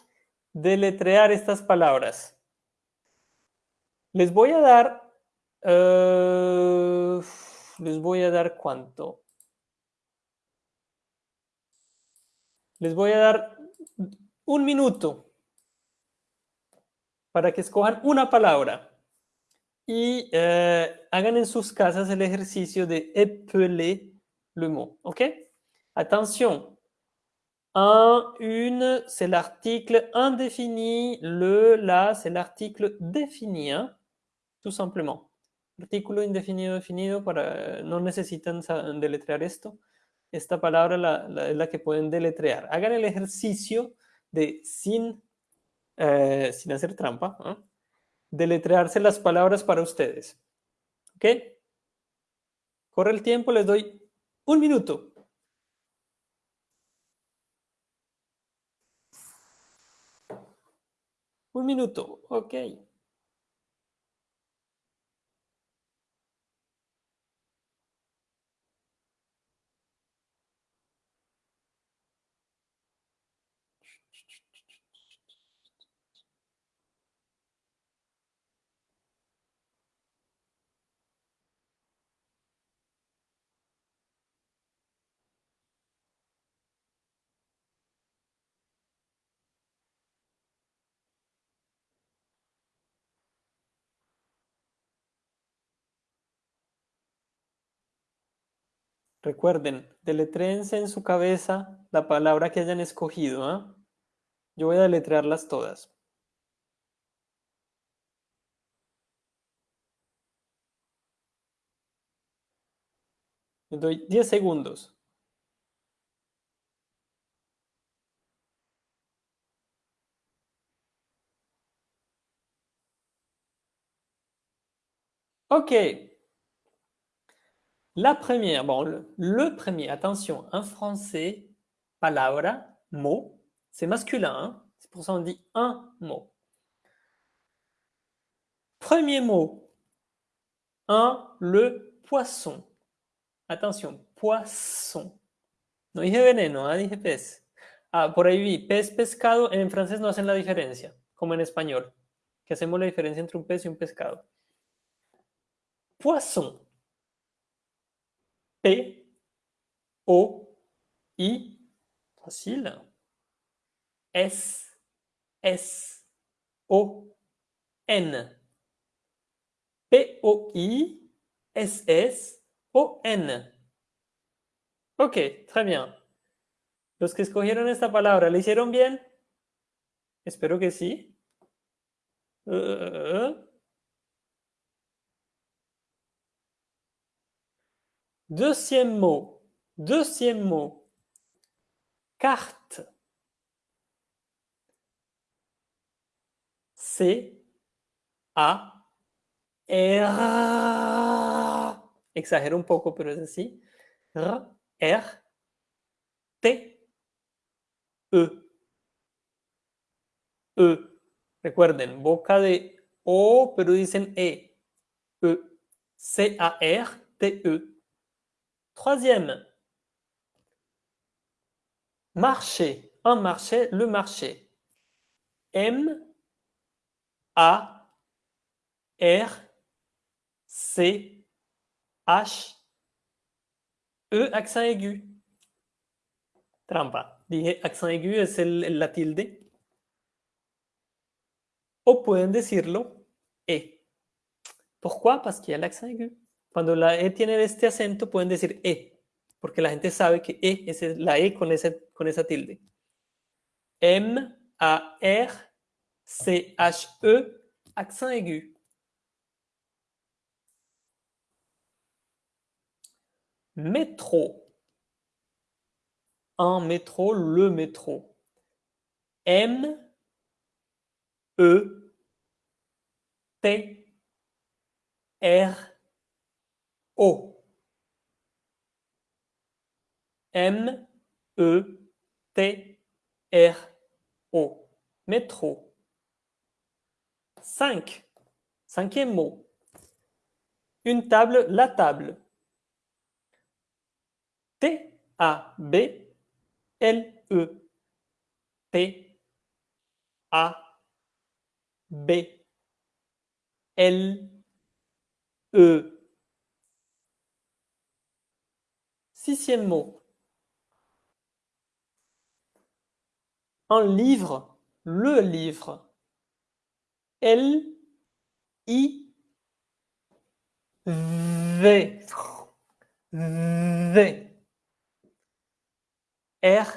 deletrear estas palabras? Les voy a dar... eh, les voy a dar cuánto. Les voy a dar un minuto para que escojan una palabra y eh, hagan en sus casas el ejercicio de épeler le mot. ¿Ok? Attention. Un, une, c'est l'article indéfini. Le, la, c'est l'article défini. hein, Tout simplement. Artículo indefinido definido para no necesitan deletrear esto. Esta palabra la- la- que pueden deletrear. Hagan el ejercicio de sin, eh, sin hacer trampa, ¿ah? deletrearse las palabras para ustedes. ¿Ok? Corre el tiempo, les doy un minuto. Un minuto, ok. Recuerden, deletréense en su cabeza la palabra que hayan escogido. ¿ah? Yo voy a deletrearlas todas. Doy 10 segundos. Ok. La première, bon, le, premier, attention, un français, palabra, mot, c'est masculin, hein, c'est pour ça on dit un mot. Premier mot, un, le poisson. Attention, poisson. No dije veneno, ah, dije pez. Ah, por ahí vi, pez, pescado, en francés no hacen la diferencia, como en español, que hacemos la diferencia entre un pez y un pescado. Poisson. P, O, I, facile. S, S, O, N. P, O, I, S, S, O, N. Ok, très bien. Los que escogieron esta palabra, ¿le hicieron bien? Espero que sí. Uh, Deuxième mot. Deuxième mot. Carte. C. A. R. Exagero un poco, pero es así. R. R. T. E. E. Recuerden, boca de O, pero dicen E. E. C-A-R-T-E. Troisième. Marché. Un marché, le marché. M. A. R. C. H. E, accent aigu. Trampa. Dije accent aigu es el, la tilde. O pueden decirlo E. Pourquoi? Parce qu'il y a l'accent aigu. Cuando la E tiene este acento, pueden decir E, porque la gente sabe que E es la E con, ese, tilde. M, A, R, C, H, E, accent aigu. Métro. Un métro, le métro. M, E, T, R, O. M, E, T, R, O. Métro. 5. Cinquième mot. Une table, la table. T-A-B-L-E. T-A-B-L-E. Sixième mot. Un livre, le livre. L, I, V. V. R,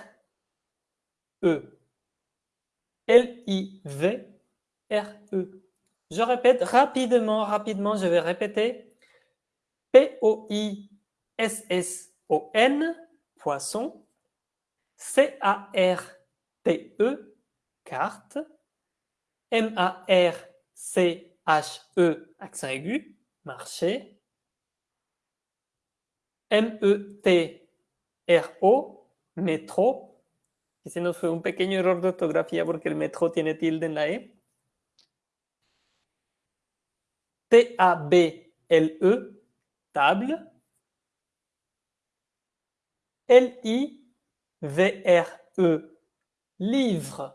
E. L, I, V, R, E. Je répète rapidement, rapidement, je vais répéter. P, O, I, S, S, O, N, poisson. E, carte. M, A, R, C, H, E, accent aigu, marché. M-E-T-R-O, metro. Y un pequeño error de ortografía porque el metro tiene tilde en la E? T-A-B-L-E, table. L-I-V-R-E, livre.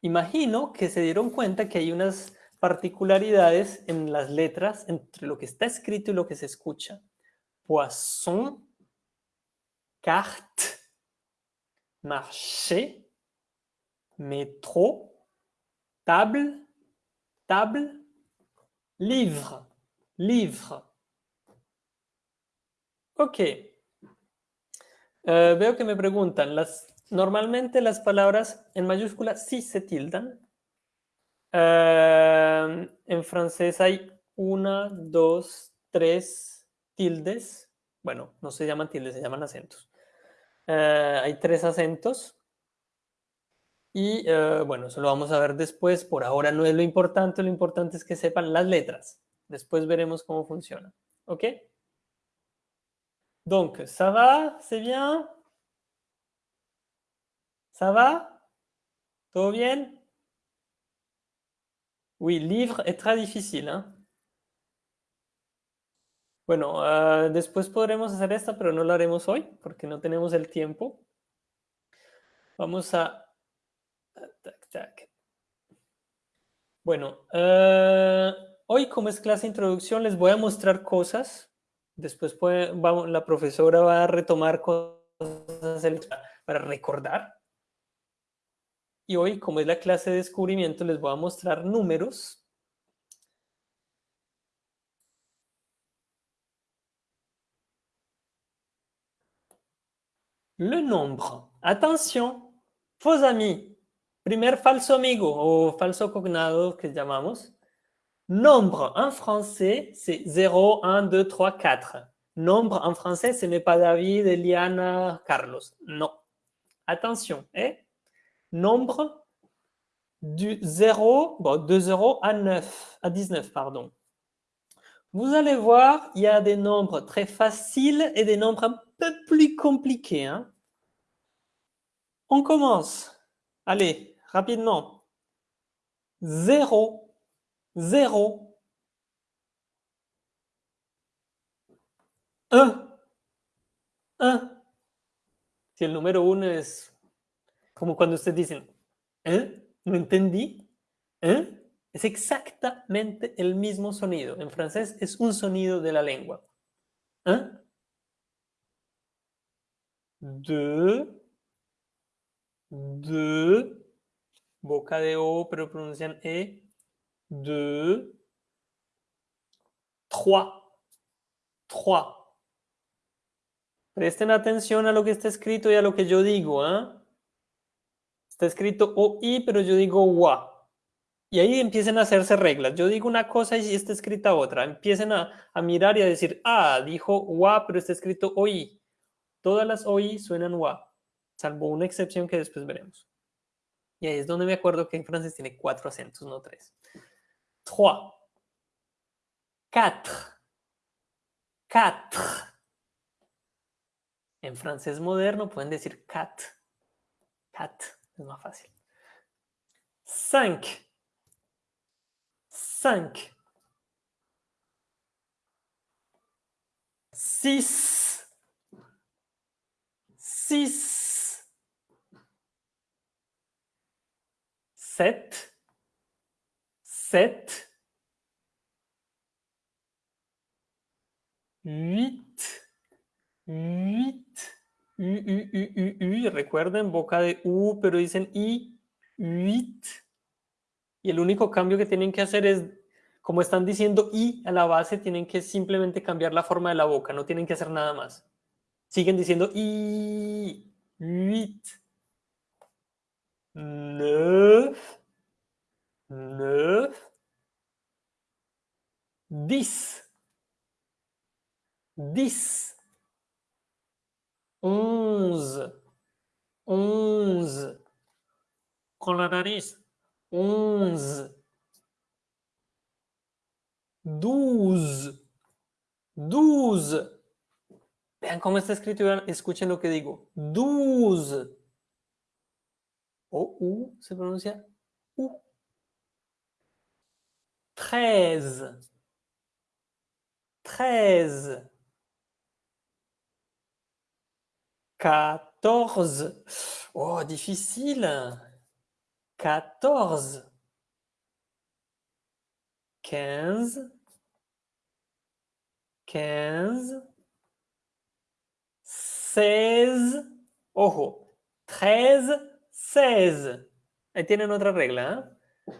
Imagino que se dieron cuenta que hay unas particularidades en las letras entre lo que está escrito y lo que se escucha. Poisson, carte, marché, métro, table, table, livre, livre. Ok. Eh, veo que me preguntan, las, normalmente las palabras en mayúscula sí se tildan, Uh, en francés hay una, dos, tres tildes. Bueno, no se llaman tildes, se llaman acentos. Uh, hay tres acentos. Y uh, bueno, eso lo vamos a ver después. Por ahora no es lo importante, lo importante es que sepan las letras. Después veremos cómo funciona. ¿Ok? Donc, ça va? C'est bien? ¿Ça va? ¿Todo bien? Oui, livre es très difícil. ¿eh? Bueno, uh, después podremos hacer esta, pero no lo haremos hoy porque no tenemos el tiempo. Vamos a... Tac, tac. Bueno, uh, hoy como es clase introducción les voy a mostrar cosas. Después puede, vamos, la profesora va a retomar cosas para recordar. Y hoy, como es la clase de descubrimiento, les voy a mostrar números. Le nombre. Attention, faux amis. Primer falso amigo o falso cognado que llamamos. Nombre en français, c'est 0, 1, 2, 3, 4. Nombre en français, ce n'est pas David, Eliana, Carlos. Non. Attention, eh? nombre du 0, bon, de 0 à 9, à 19, pardon. Vous allez voir, il y a des nombres très faciles et des nombres un peu plus compliqués. Hein. On commence. Allez, rapidement. 0, 0, 1, 1. Si el número 1 es Como cuando ustedes dicen, ¿eh? ¿No entendí? ¿Eh? Es exactamente el mismo sonido. En francés es un sonido de la lengua. ¿Eh? De, de, boca de O, pero pronuncian E, de, trois, trois. Presten atención a lo que está escrito y a lo que yo digo, ¿eh? Está escrito OI, pero yo digo WA. Y ahí empiecen a hacerse reglas. Yo digo una cosa y está escrita otra. Empiecen a, mirar y a decir, ah, dijo WA, pero está escrito OI. Todas las OI suenan WA, salvo una excepción que después veremos. Y ahí es donde me acuerdo que en francés tiene cuatro acentos, no tres. Trois. Quatre. Quatre. En francés moderno pueden decir cat. Cat. Es más fácil. 5. 5. 6. six, sept, sept, huit, huit, u, u, u, recuerden, boca de u, pero dicen i, huit. Y el único cambio que tienen que hacer es, como están diciendo i a la base, tienen que simplemente cambiar la forma de la boca, no tienen que hacer nada más. Siguen diciendo i, huit, neuf, neuf, dix, dix, onze, onze, con la nariz, onze, douze, douze. Vean cómo está escrito escuchen lo que digo. Douze. O U se pronuncia U. Treize. Treize. Quatorze. Oh, difficile. Quatorze. Quinze. Quinze. Seize. Ojo. Treize. Seize. Ahí tienen otra regla. ¿eh?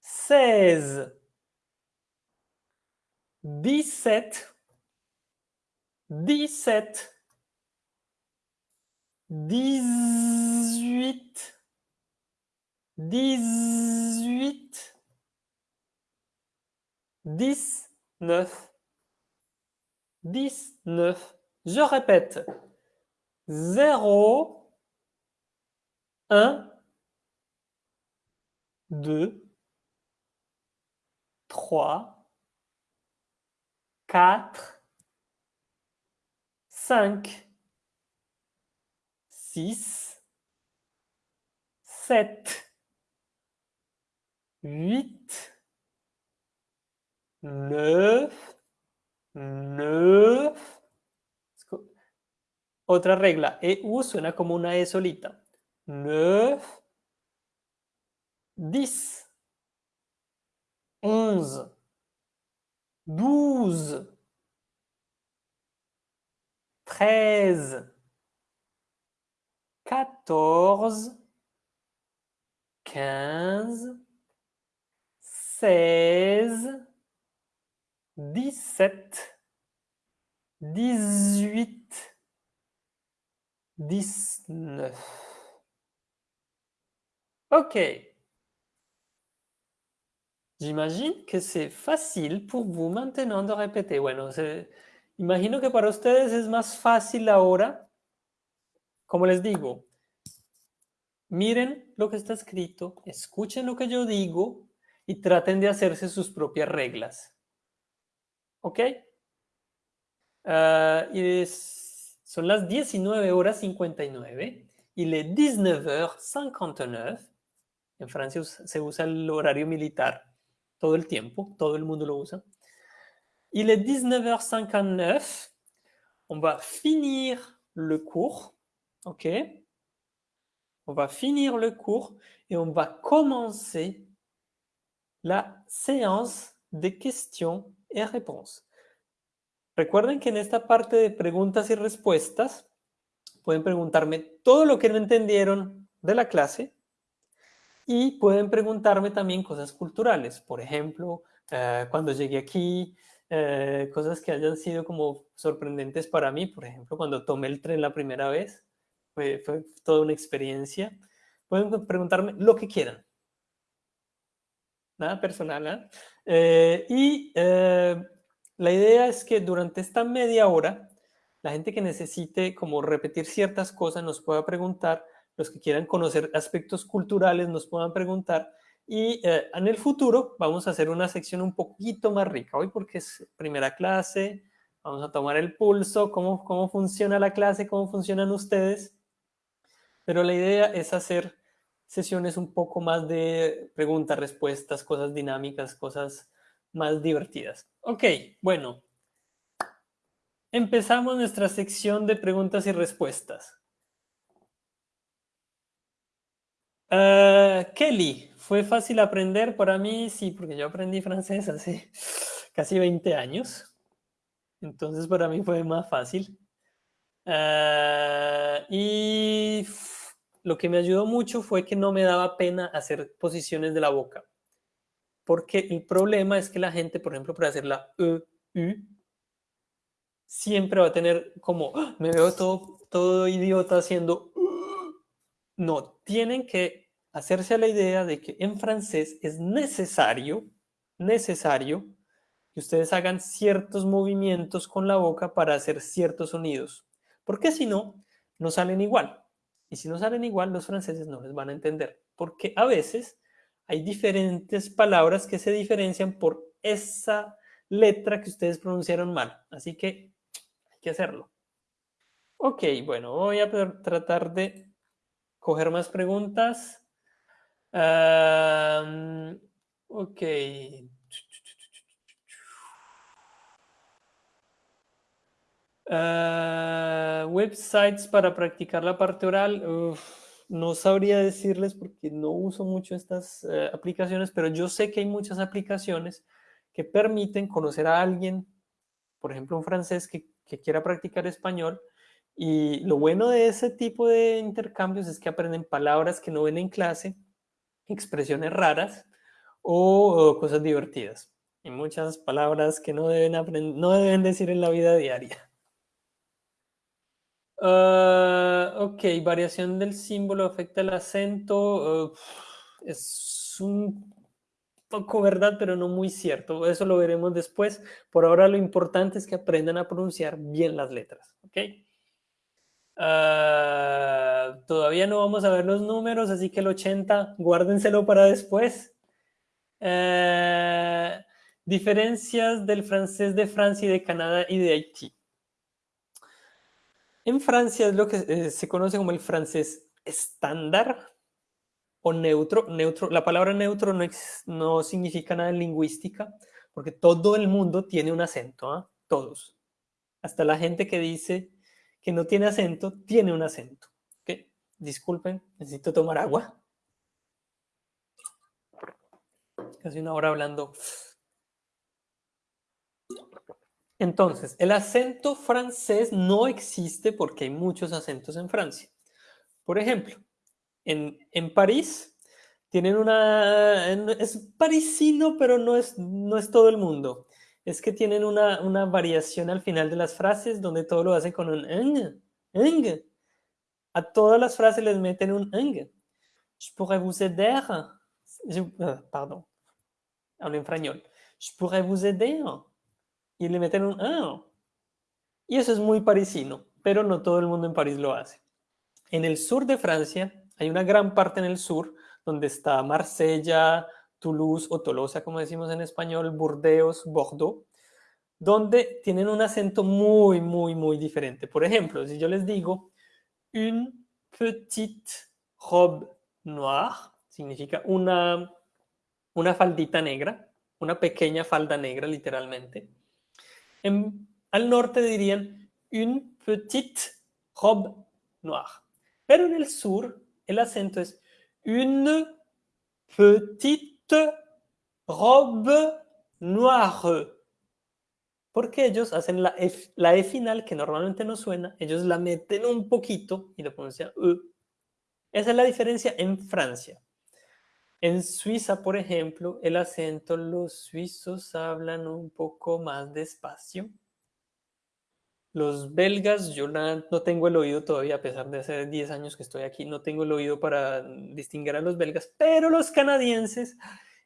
Seize. 17, 17, 18, 18, 19, 19. Je répète, 0, 1, 2, 3, 4, 5, 6, 7, 8, 9, 9. Otra regla, EU suena como una E solita. 9, 10, 11, Douze. Treize. Quatorze. Quinze. Seize. Dix-sept. Dix-huit. Dix-neuf. Ok. J'imagine que c'est facile pour vous maintenant de répéter. Bueno, se, imagino que para ustedes es más fácil ahora. Como les digo, miren lo que está escrito, escuchen lo que yo digo y traten de hacerse sus propias reglas. ¿Ok? Uh, y es, son las 19 horas 59 y le 19h59. En Francia se usa el horario militar todo el tiempo, todo el. Il est 19h59. On va finir le cours. OK? On va finir le cours et on va commencer la séance de questions et réponses. Recuerden que en esta parte de preguntas y respuestas pueden preguntarme todo lo que no entendieron de la clase y pueden preguntarme también cosas culturales. Por ejemplo, eh, cuando llegué aquí, eh, cosas que hayan sido como sorprendentes para mí. Por ejemplo, cuando tomé el tren la primera vez, fue, fue toda una experiencia. Pueden preguntarme lo que quieran. Nada personal, ¿eh? eh y la idea es que durante esta media hora, la gente que necesite como repetir ciertas cosas nos pueda preguntar, los que quieran conocer aspectos culturales nos puedan preguntar y eh, en el futuro vamos a hacer una sección un poquito más rica. Hoy porque es primera clase, vamos a tomar el pulso, cómo, cómo funciona la clase, cómo funcionan ustedes. Pero la idea es hacer sesiones un poco más de preguntas, respuestas, cosas dinámicas, cosas más divertidas. Ok, bueno. Empezamos nuestra sección de preguntas y respuestas. Ah, Kelly, ¿fue fácil aprender? Para mí sí, porque yo aprendí francés hace casi 20 años. Entonces para mí fue más fácil. Ah, y lo que me ayudó mucho fue que no me daba pena hacer posiciones de la boca. Porque el problema es que la gente, por ejemplo, para hacer la E, U, siempre va a tener como, ¡Ah! me veo todo, todo idiota haciendo... No, tienen que hacerse la idea de que en francés es necesario, necesario que ustedes hagan ciertos movimientos con la boca para hacer ciertos sonidos. Porque si no, no salen igual. Y si no salen igual, los franceses no les van a entender. Porque a veces hay diferentes palabras que se diferencian por esa letra que ustedes pronunciaron mal. Así que hay que hacerlo. Ok, bueno, voy a tratar de coger más preguntas. ok. Ah, websites para practicar la parte oral. no sabría decirles porque no uso mucho estas eh, aplicaciones, pero yo sé que hay muchas aplicaciones que permiten conocer a alguien, por ejemplo, un francés que, que quiera practicar español. Y lo bueno de ese tipo de intercambios es que aprenden palabras que no ven en clase, expresiones raras o, cosas divertidas. Y muchas palabras que no deben, no deben decir en la vida diaria. Ah, ok, variación del símbolo afecta el acento. es un poco verdad, pero no muy cierto. Eso lo veremos después. Por ahora lo importante es que aprendan a pronunciar bien las letras. Ok. Ah, todavía no vamos a ver los números, así que el 80, guárdenselo para después. Ah, diferencias del francés de Francia y de Canadá y de Haití. En Francia es lo que eh, se conoce como el francés estándar o neutro. neutro. La palabra neutro no, no significa nada en lingüística porque todo el mundo tiene un acento, ¿ah? todos. Hasta la gente que dice que no tiene acento, tiene un acento. ¿okay? Disculpen, necesito tomar agua. Casi una hora hablando. Entonces, el acento francés no existe porque hay muchos acentos en Francia. Por ejemplo, en, París tienen una... Es parisino, pero no es, no es todo el mundo. Es que tienen una, una variación al final de las frases donde todo lo hacen con un eng, eng. A todas las frases les meten un eng. Je pourrais vous aider. Euh, pardon. Hablo en español. Je pourrais vous aider y le meten un ah. Y eso es muy parisino, pero no todo el mundo en París lo hace. En el sur de Francia, hay una gran parte en el sur donde está Marsella, Toulouse o Tolosa, como decimos en español, Burdeos, Bordeaux, donde tienen un acento muy, muy, muy diferente. Por ejemplo, si yo les digo une petite robe noire, significa una, una faldita negra, una pequeña falda negra literalmente. En, al norte dirían une petite robe noire. Pero en el sur el acento es une petite robe noire. Porque ellos hacen la F, la e final, que normalmente no suena, ellos la meten un poquito y lo pronuncian E. Esa es la diferencia en Francia. En Suiza, por ejemplo, el acento, los suizos hablan un poco más despacio. Los belgas, yo no tengo el oído todavía, a pesar de hace 10 años que estoy aquí, no tengo el oído para distinguir a los belgas, pero los canadienses,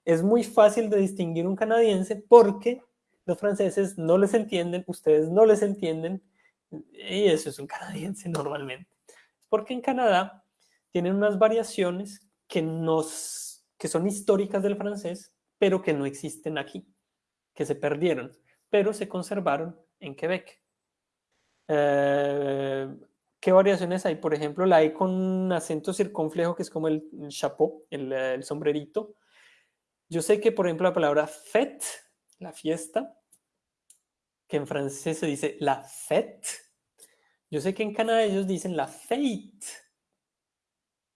es muy fácil de distinguir un canadiense porque los franceses no les entienden, ustedes no les entienden, y eso es un canadiense normalmente. Porque en Canadá tienen unas variaciones que nos que son históricas del francés, pero que no existen aquí, que se perdieron, pero se conservaron en Quebec. Eh, ¿Qué variaciones hay? Por ejemplo, la E con acento circunflejo, que es como el, chapeau, el, sombrerito. Yo sé que, por ejemplo, la palabra fête, la fiesta, que en francés se dice la fête. Yo sé que en Canadá ellos dicen la fête.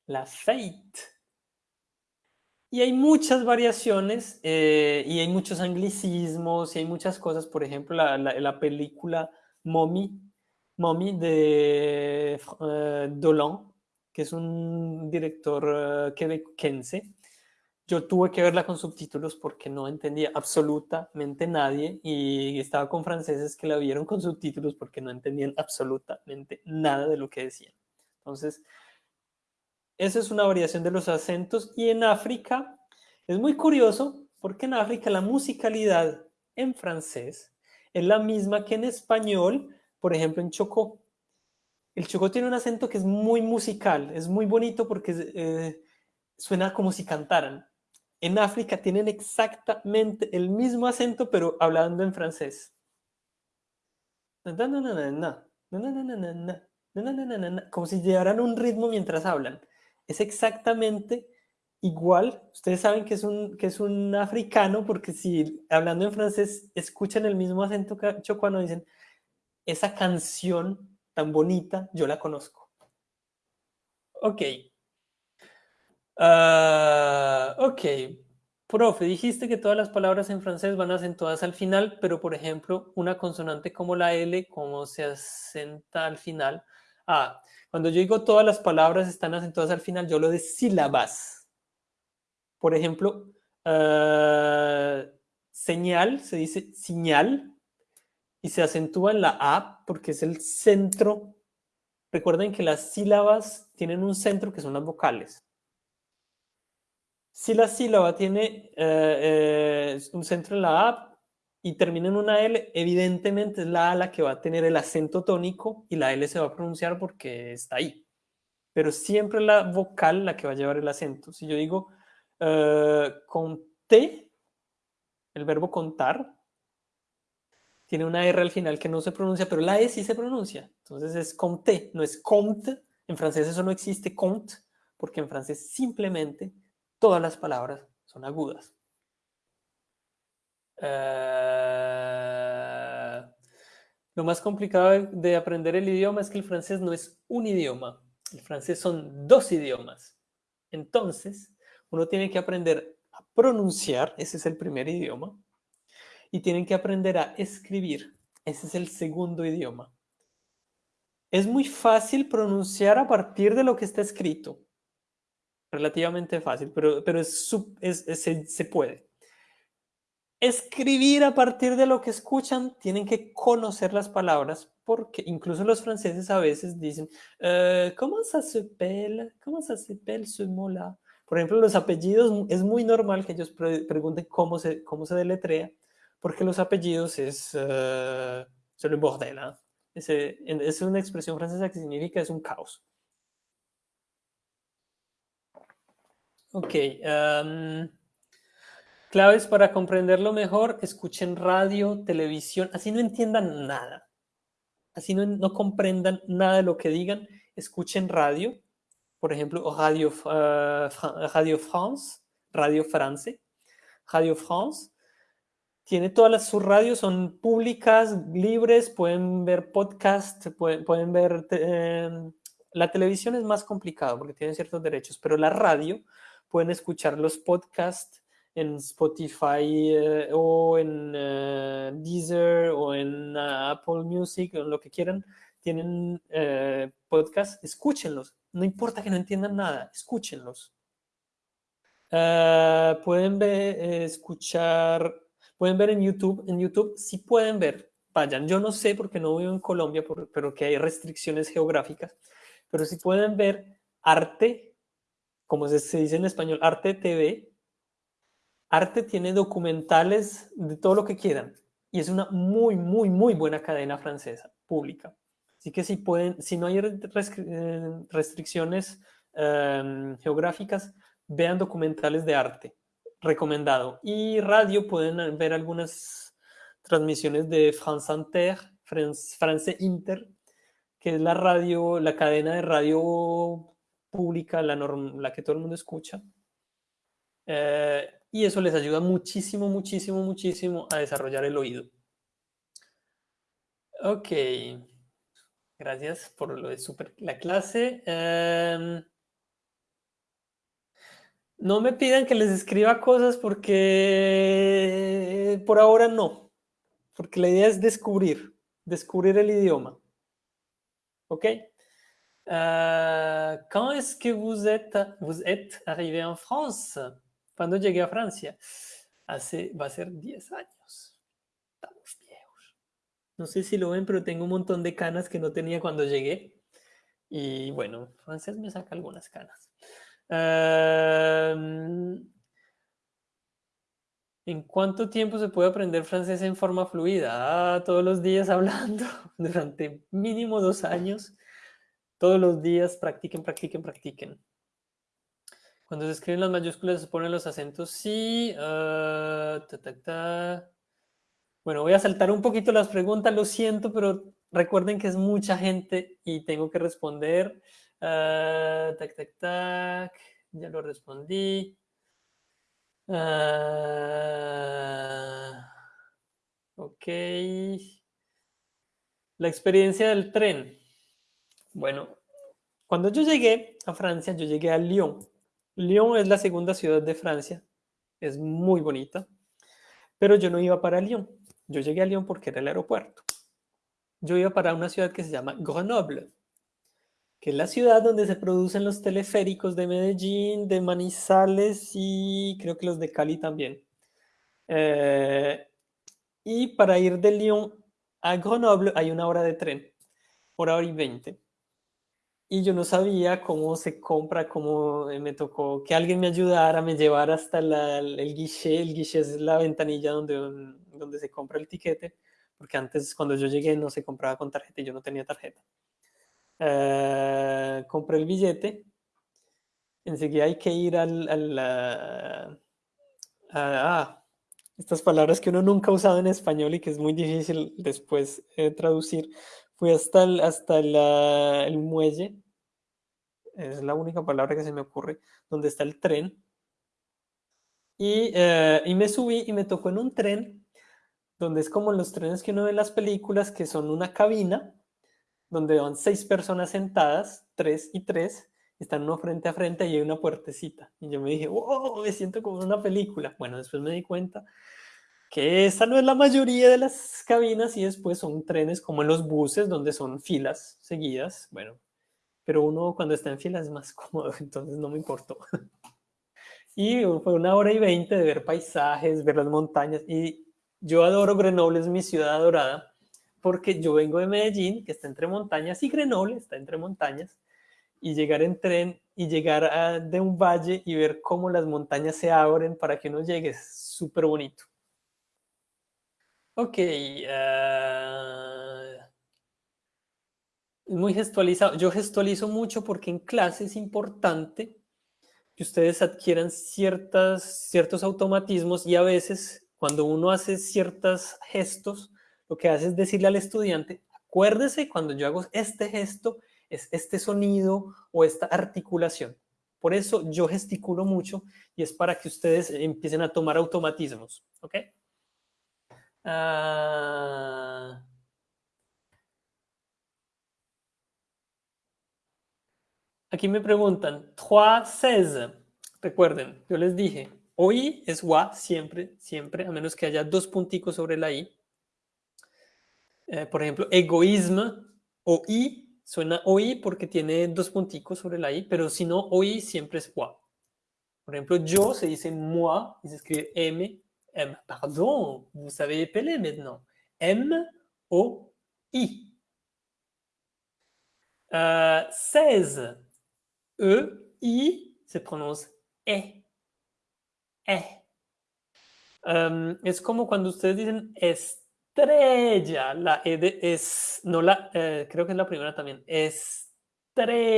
La fête. Y hay muchas variaciones eh, y hay muchos anglicismos y hay muchas cosas. Por ejemplo, la, la, la película Mommy, Mommy de uh, Dolan, que es un director uh, quebequense. Yo tuve que verla con subtítulos porque no entendía absolutamente nadie y estaba con franceses que la vieron con subtítulos porque no entendían absolutamente nada de lo que decían. Entonces, esa es una variación de los acentos. Y en África es muy curioso porque en África la musicalidad en francés es la misma que en español, por ejemplo en Chocó. El Chocó tiene un acento que es muy musical, es muy bonito porque eh, suena como si cantaran. En África tienen exactamente el mismo acento, pero hablando en francés. Como si llevaran un ritmo mientras hablan es exactamente igual. Ustedes saben que es un, que es un africano porque si hablando en francés escuchan el mismo acento cuando dicen esa canción tan bonita, yo la conozco. Ok. Uh, ok. Profe, dijiste que todas las palabras en francés van acentuadas al final, pero por ejemplo, una consonante como la L, ¿cómo se acenta al final? Ah, cuando yo digo todas las palabras están acentuadas al final, yo lo de sílabas. Por ejemplo, uh, señal, se dice señal, y se acentúa en la A porque es el centro. Recuerden que las sílabas tienen un centro que son las vocales. Si la sílaba tiene uh, uh, un centro en la A, y termina en una L, evidentemente es la A la que va a tener el acento tónico y la L se va a pronunciar porque está ahí. Pero siempre la vocal la que va a llevar el acento. Si yo digo uh, conté, el verbo contar, tiene una R al final que no se pronuncia, pero la E sí se pronuncia. Entonces es conté, no es compte. En francés eso no existe, compte, porque en francés simplemente todas las palabras son agudas. Uh, lo más complicado de aprender el idioma es que el francés no es un idioma. El francés son dos idiomas. Entonces, uno tiene que aprender a pronunciar, ese es el primer idioma, y tienen que aprender a escribir, ese es el segundo idioma. Es muy fácil pronunciar a partir de lo que está escrito. Relativamente fácil, pero, pero es, es, se, se puede escribir a partir de lo que escuchan, tienen que conocer las palabras, porque incluso los franceses a veces dicen, uh, ¿cómo se s'appelle? ¿Cómo se s'appelle ce mot-là? Por ejemplo, los apellidos, es muy normal que ellos pre pregunten cómo se, cómo se deletrea, porque los apellidos es, uh, le bordel, ¿eh? es, es una expresión francesa que significa es un caos. Ok, um, Claves para comprenderlo mejor, escuchen radio, televisión, así no entiendan nada. Así no, no comprendan nada de lo que digan, escuchen radio, por ejemplo, Radio, uh, radio France, Radio France, Radio France. Tiene todas las, sus radios, son públicas, libres, pueden ver podcast, pueden, pueden ver... Eh, la televisión es más complicado porque tienen ciertos derechos, pero la radio pueden escuchar los podcasts, en Spotify eh, o en uh, Deezer o en uh, Apple Music o en lo que quieran, tienen eh, podcast, escúchenlos. No importa que no entiendan nada, escúchenlos. Uh, pueden ver, escuchar, pueden ver en YouTube, en YouTube sí pueden ver, vayan, yo no sé porque no vivo en Colombia, pero que hay restricciones geográficas, pero si pueden ver arte, como se, dice en español, arte TV, Arte tiene documentales de todo lo que quieran y es una muy, muy, muy buena cadena francesa pública. Así que si, pueden, si no hay eh, restricciones um, geográficas, vean documentales de arte, recomendado. Y radio, pueden ver algunas transmisiones de France Inter, que es la radio, la cadena de radio pública, la, norm, que todo el mundo escucha. Eh, y eso les ayuda muchísimo, muchísimo, muchísimo a desarrollar el oído. Ok, gracias por lo de super, la clase. Um, No me pidan que les escriba cosas porque por ahora no, porque la idea es descubrir, descubrir el idioma. ¿Ok? Uh, que vous êtes, vous êtes arrivé en France? Cuando llegué a Francia? Hace, va a ser 10 años. Estamos viejos. No sé si lo ven, pero tengo un montón de canas que no tenía cuando llegué. Y bueno, francés me saca algunas canas. Uh, ¿En cuánto tiempo se puede aprender francés en forma fluida? Ah, todos los días hablando, durante mínimo dos años. Todos los días practiquen, practiquen, practiquen. Cuando se escriben las mayúsculas se ponen los acentos, sí. Ta. Bueno, voy a saltar un poquito las preguntas, lo siento, pero recuerden que es mucha gente y tengo que responder. Uh, tac, tac. Ya lo respondí. Uh, ok. La experiencia del tren. Bueno, cuando yo llegué a Francia, yo llegué a Lyon. Lyon es la segunda ciudad de Francia. Es muy bonita. Pero yo no iba para Lyon. Yo llegué a Lyon porque era el aeropuerto. Yo iba para una ciudad que se llama Grenoble, que es la ciudad donde se producen los teleféricos de Medellín, de Manizales y creo que los de Cali también. Eh, y para ir de Lyon a Grenoble hay una hora de tren, hora, hora y veinte. Y yo no sabía cómo se compra, cómo me tocó que alguien me ayudara, me llevara hasta la, el guichet. El guichet es la ventanilla donde, donde se compra el tiquete, porque antes cuando yo llegué no se compraba con tarjeta y yo no tenía tarjeta. Uh, compré el billete, enseguida hay que ir al... al a, ah, estas palabras que uno nunca ha usado en español y que es muy difícil después eh, traducir. Fui hasta, el, hasta el muelle, es la única palabra que se me ocurre, donde está el tren. Y, eh, y me subí y me tocó en un tren, donde es como los trenes que uno ve en las películas, que son una cabina, donde van seis personas sentadas, tres y tres, están uno frente a frente y hay una puertecita. Y yo me dije, wow, me siento como una película. Bueno, después me di cuenta que esa no es la mayoría de las cabinas y después son trenes como en los buses donde son filas seguidas. Bueno, pero uno cuando está en fila es más cómodo, entonces no me importó. Y fue una hora y veinte de ver paisajes, ver las montañas. Y yo adoro Grenoble, es mi ciudad adorada porque yo vengo de Medellín, que está entre montañas, y Grenoble está entre montañas, y llegar en tren y llegar a, de un valle y ver cómo las montañas se abren para que uno llegue es súper bonito. Ok. Uh, muy gestualizado. Yo gestualizo mucho porque en clase es importante que ustedes adquieran ciertas, ciertos automatismos y a veces cuando uno hace ciertos gestos, lo que hace es decirle al estudiante, acuérdese cuando yo hago este gesto, es este sonido o esta articulación. Por eso yo gesticulo mucho y es para que ustedes empiecen a tomar automatismos, ¿ok? Uh... Aquí me preguntan, 3, Recuerden, yo les dije, OI es WA siempre, siempre, a menos que haya dos punticos sobre la I. Eh, por ejemplo, egoísmo o I, suena OI porque tiene dos punticos sobre la I, pero si no, OI siempre es WA. Por ejemplo, yo se dice moi y se escribe M, M. Pardon, vous savez épeler maintenant. M, O, I. Uh, 16, E, I, se prononce E. E. Um, es como cuando ustedes dicen es estrella. La E de es, no la, eh, creo que es la primera también. Estrella.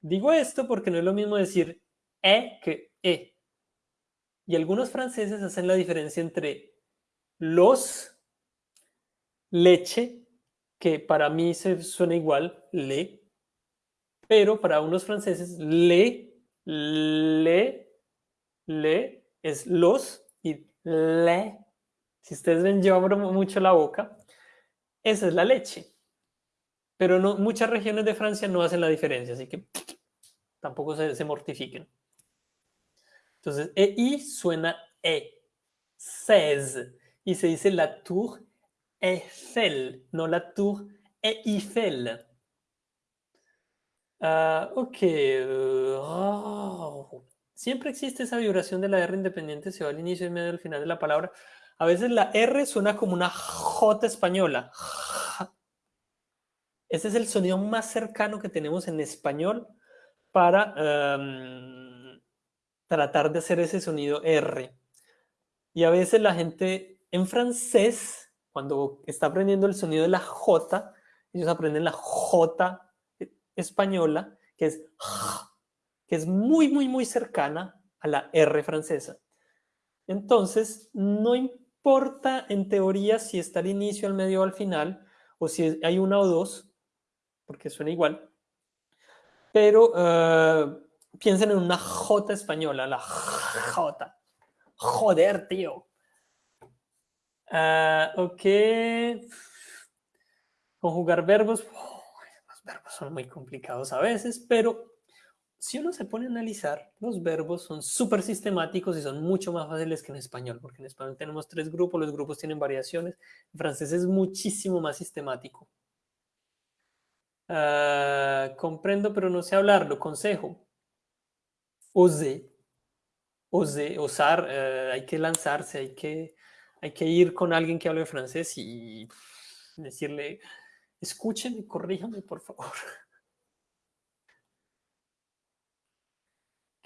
Digo esto porque no es lo mismo decir E que E. Y algunos franceses hacen la diferencia entre los, leche, que para mí se suena igual, le, pero para unos franceses le, le, le es los y le si ustedes ven, yo abro mucho la boca. Esa es la leche. Pero no, muchas regiones de Francia no hacen la diferencia, así que tampoco se, mortifiquen. Entonces, EI suena E. 16. Y se dice la tour Eiffel, no la tour Eiffel. Ah, ok. Oh. Siempre existe esa vibración de la R independiente, se va al inicio y medio al final de la palabra. A veces la R suena como una J española. Ese es el sonido más cercano que tenemos en español para em, tratar de hacer ese sonido R. Y a veces la gente en francés, cuando está aprendiendo el sonido de la J, ellos aprenden la J española, que es que es muy, muy, muy cercana a la R francesa. Entonces, no importa en teoría si está al inicio, al medio al final, o si hay una o dos, porque suena igual, pero uh, piensen en una J española, la J. Joder, tío. Uh, ok. Conjugar verbos. los verbos son muy complicados a veces, pero si uno se pone a analizar, los verbos son súper sistemáticos y son mucho más fáciles que en español, porque en español tenemos tres grupos, los grupos tienen variaciones, en francés es muchísimo más sistemático. Ah, comprendo, pero no sé hablarlo, consejo. Ose, ose, osar, eh, hay que lanzarse, hay que, hay que ir con alguien que hable francés y decirle, escúcheme, corríjame, por favor.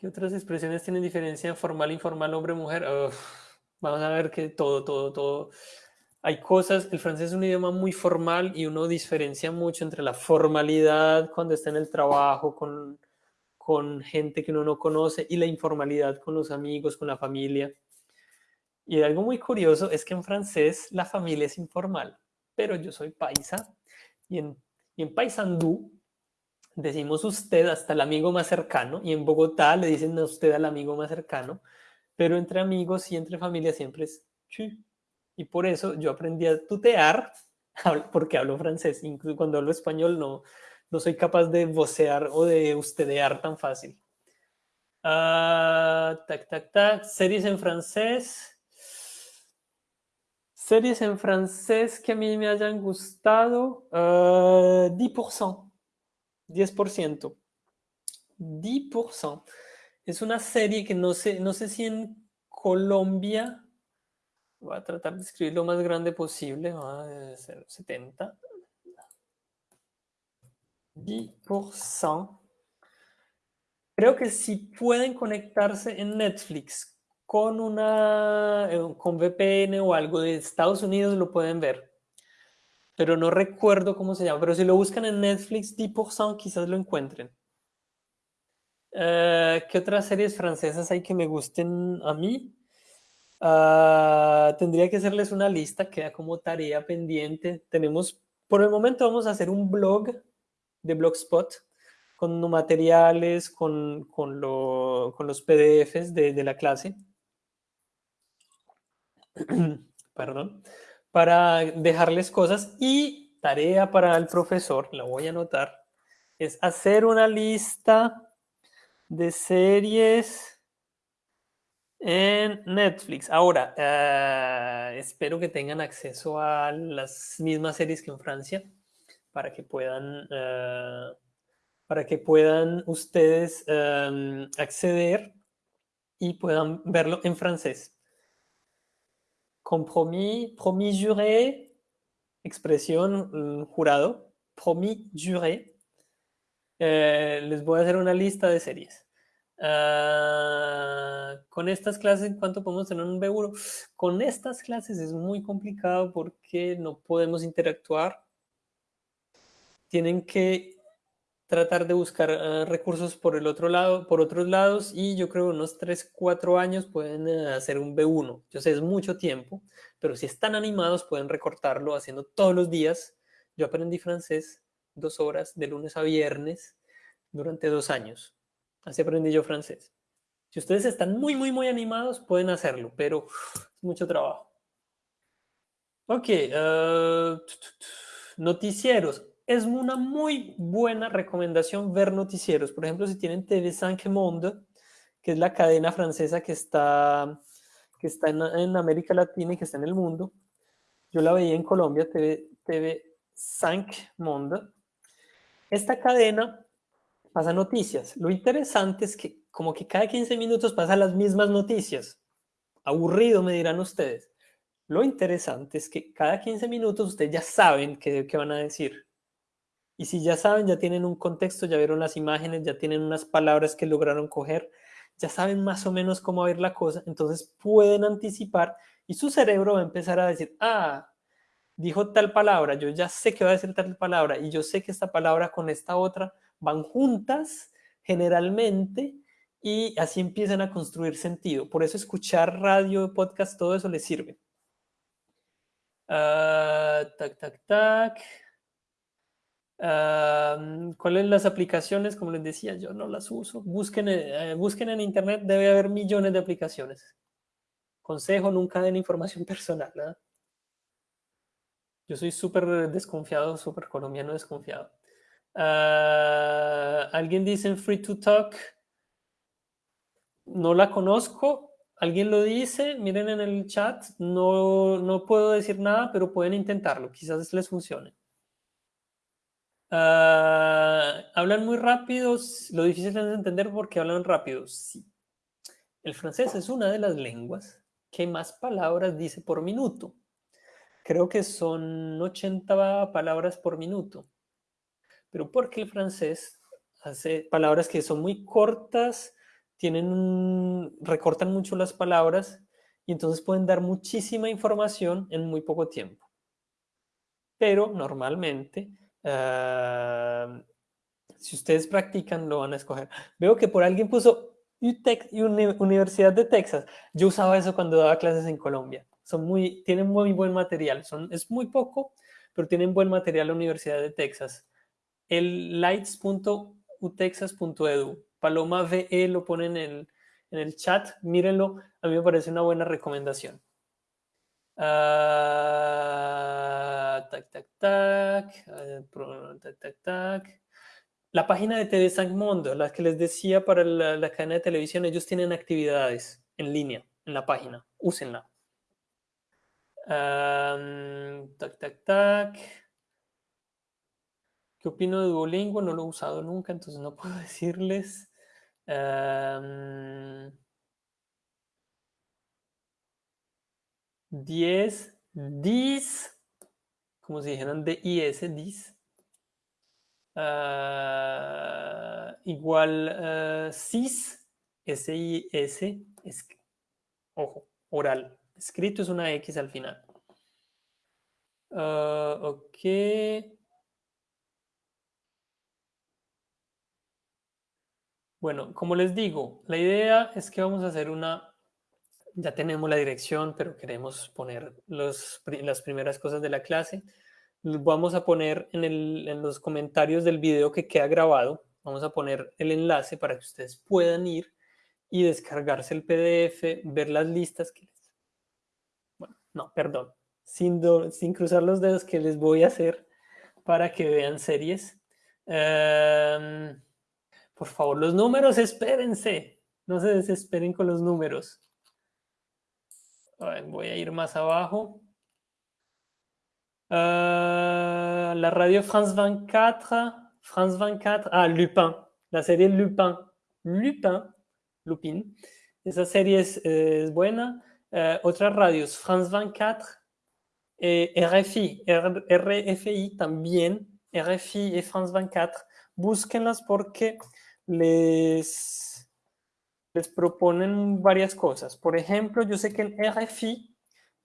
¿Qué otras expresiones tienen diferencia formal, informal, hombre, mujer? vamos a ver que todo, todo, todo. Hay cosas, el francés es un idioma muy formal y uno diferencia mucho entre la formalidad cuando está en el trabajo con, con gente que uno no conoce y la informalidad con los amigos, con la familia. Y algo muy curioso es que en francés la familia es informal, pero yo soy paisa y en, y en paisandú decimos usted hasta el amigo más cercano y en Bogotá le dicen a usted al amigo más cercano, pero entre amigos y entre familia siempre es chu. Y por eso yo aprendí a tutear porque hablo francés. Incluso cuando hablo español no, no soy capaz de vocear o de ustedear tan fácil. Uh, tac, tac, tac. Series en francés. Series en francés que a mí me hayan gustado. Uh, 10%. 10%. 10%. Es una serie que no sé, no sé si en Colombia, voy a tratar de escribir lo más grande posible, va a ser 70. 10%. Creo que si pueden conectarse en Netflix con una eh, con VPN o algo de Estados Unidos lo pueden ver pero no recuerdo cómo se llama. Pero si lo buscan en Netflix, 10% quizás lo encuentren. Eh, ¿Qué otras series francesas hay que me gusten a mí? Ah, tendría que hacerles una lista, queda como tarea pendiente. Tenemos, por el momento vamos a hacer un blog de Blogspot con materiales, con, con, los PDFs de, de la clase. Perdón para dejarles cosas y tarea para el profesor, la voy a anotar, es hacer una lista de series en Netflix. Ahora, eh, espero que tengan acceso a las mismas series que en Francia para que puedan, eh, para que puedan ustedes em, acceder y puedan verlo en francés compromis, promis juré, expresión mm, jurado, promis juré. Eh, les voy a hacer una lista de series. Ah, con estas clases, ¿cuánto podemos tener un B1? Con estas clases es muy complicado porque no podemos interactuar. Tienen que tratar de buscar eh, recursos por el otro lado, por otros lados y yo creo unos 3, 4 años pueden eh, hacer un B1. Yo sé, es mucho tiempo, pero si están animados pueden recortarlo haciendo todos los días. Yo aprendí francés dos horas de lunes a viernes durante dos años. Así aprendí yo francés. Si ustedes están muy, muy, muy animados, pueden hacerlo, pero es mucho trabajo. Ok, uh, noticieros es una muy buena recomendación ver noticieros. Por ejemplo, si tienen TV5 Monde, que es la cadena francesa que está, que está en, América Latina y que está en el mundo. Yo la veía en Colombia, TV, TV 5 Monde. Esta cadena pasa noticias. Lo interesante es que como que cada 15 minutos pasan las mismas noticias. Aburrido, me dirán ustedes. Lo interesante es que cada 15 minutos ustedes ya saben qué, qué van a decir. Y si ya saben, ya tienen un contexto, ya vieron las imágenes, ya tienen unas palabras que lograron coger, ya saben más o menos cómo ver la cosa, entonces pueden anticipar y su cerebro va a empezar a decir, ah, dijo tal palabra, yo ya sé que va a decir tal palabra y yo sé que esta palabra con esta otra van juntas generalmente y así empiezan a construir sentido. Por eso escuchar radio, podcast, todo eso les sirve. Ah, tac, tac, tac. ¿Cuáles las aplicaciones? Como les decía, yo no las uso. Busquen, eh, busquen en internet, debe haber millones de aplicaciones. Consejo, nunca den información personal. Yo soy súper desconfiado, súper colombiano desconfiado. Ah, Alguien dice Free to Talk. No la conozco. Alguien lo dice, miren en el chat. No, no puedo decir nada, pero pueden intentarlo. Quizás les funcione. Ah, hablan muy rápido, lo difícil es entender porque hablan rápido. Sí. El francés es una de las lenguas que más palabras dice por minuto. Creo que son 80 palabras por minuto. Pero porque el francés hace palabras que son muy cortas, tienen recortan mucho las palabras y entonces pueden dar muchísima información en muy poco tiempo. Pero normalmente si ustedes practican, lo van a escoger. Veo que por alguien puso Universidad de Texas. Yo usaba eso cuando daba clases en Colombia. Son muy, tienen muy buen material. Son, es muy poco, pero tienen buen material la Universidad de Texas. El lights.utexas.edu. Paloma VE lo pone en el, en el chat. Mírenlo. A mí me parece una buena recomendación. Tac, tac, tac, tac, tac, tac. La página de TV San Mundo, la que les decía para la, cadena de televisión, ellos tienen actividades en línea en la página. Úsenla. tac, tac, tac. ¿Qué opino de Duolingo? No lo he usado nunca, entonces no puedo decirles. 10, 10, como si dijeran DIS, 10, uh, igual uh, SIS, S-I-S, es, ojo, oral. Escrito es una X al final. Uh, ok. Bueno, como les digo, la idea es que vamos a hacer una ya tenemos la dirección, pero queremos poner los, las primeras cosas de la clase. Vamos a poner en, el, en, los comentarios del video que queda grabado, vamos a poner el enlace para que ustedes puedan ir y descargarse el PDF, ver las listas que les... Bueno, no, perdón, sin, sin cruzar los dedos que les voy a hacer para que vean series. Em, por favor, los números, espérense. No se desesperen con los números voy a ir más abajo. Uh, la radio France 24, France 24, ah, Lupin, la serie Lupin, Lupin, Lupin, esa serie es, es buena. Uh, otras radios, France 24, eh, RFI, R RFI también, RFI y France 24, búsquenlas porque les les proponen varias cosas. Por ejemplo, yo sé que en RFI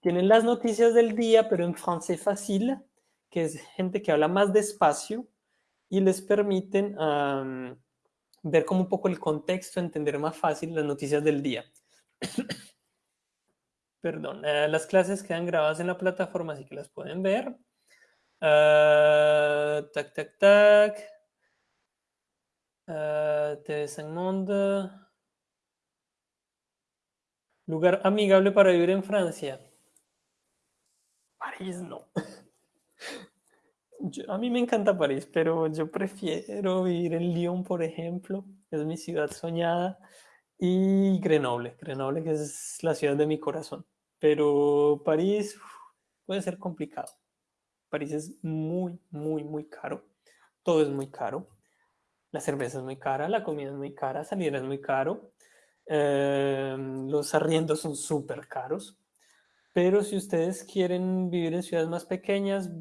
tienen las noticias del día, pero en francés fácil, que es gente que habla más despacio y les permiten ver como un poco el contexto, entender más fácil las noticias del día. Perdón, eh, las clases quedan grabadas en la plataforma, así que las pueden ver. Ah, tac, tac, tac. Uh, TV Monde. Lugar amigable para vivir en Francia. París no. a mí me encanta París, pero yo prefiero vivir en Lyon, por ejemplo. Es mi ciudad soñada. y Grenoble. Grenoble que es la ciudad de mi corazón. Pero París puede ser complicado. París es muy, muy, muy caro. Todo es muy caro. La cerveza es muy cara, la comida es muy cara, salir es muy caro. Em, los arriendos son súper caros. Pero si ustedes quieren vivir en ciudades más pequeñas,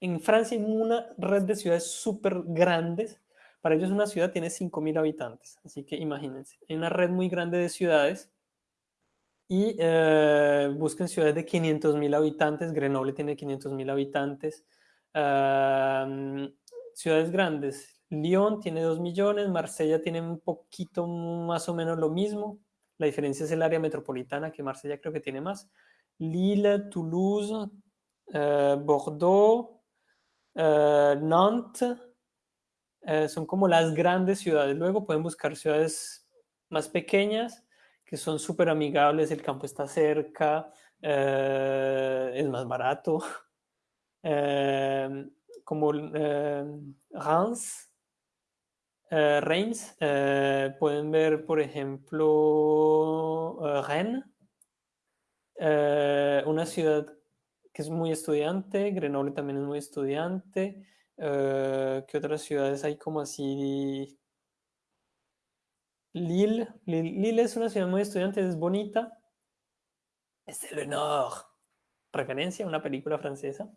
en Francia hay una red de ciudades súper grandes. Para ellos una ciudad tiene 5.000 habitantes, así que imagínense. Hay una red muy grande de ciudades y eh, busquen ciudades de 500.000 habitantes. Grenoble tiene 500.000 habitantes. ciudades grandes. Lyon tiene 2 millones, Marsella tiene un poquito más o menos lo mismo. La diferencia es el área metropolitana, que Marsella creo que tiene más. Lille, Toulouse, eh, Bordeaux, eh, Nantes, eh, son como las grandes ciudades. Luego pueden buscar ciudades más pequeñas que son súper amigables, el campo está cerca, es más barato. como Reims, Reims, pueden ver, por ejemplo, Rennes, eh, una ciudad que es muy estudiante, Grenoble también es muy estudiante. Eh, ¿Qué otras ciudades hay como así? Lille. Lille. es una ciudad muy estudiante, es bonita. Es el Nord. Referencia a una película francesa.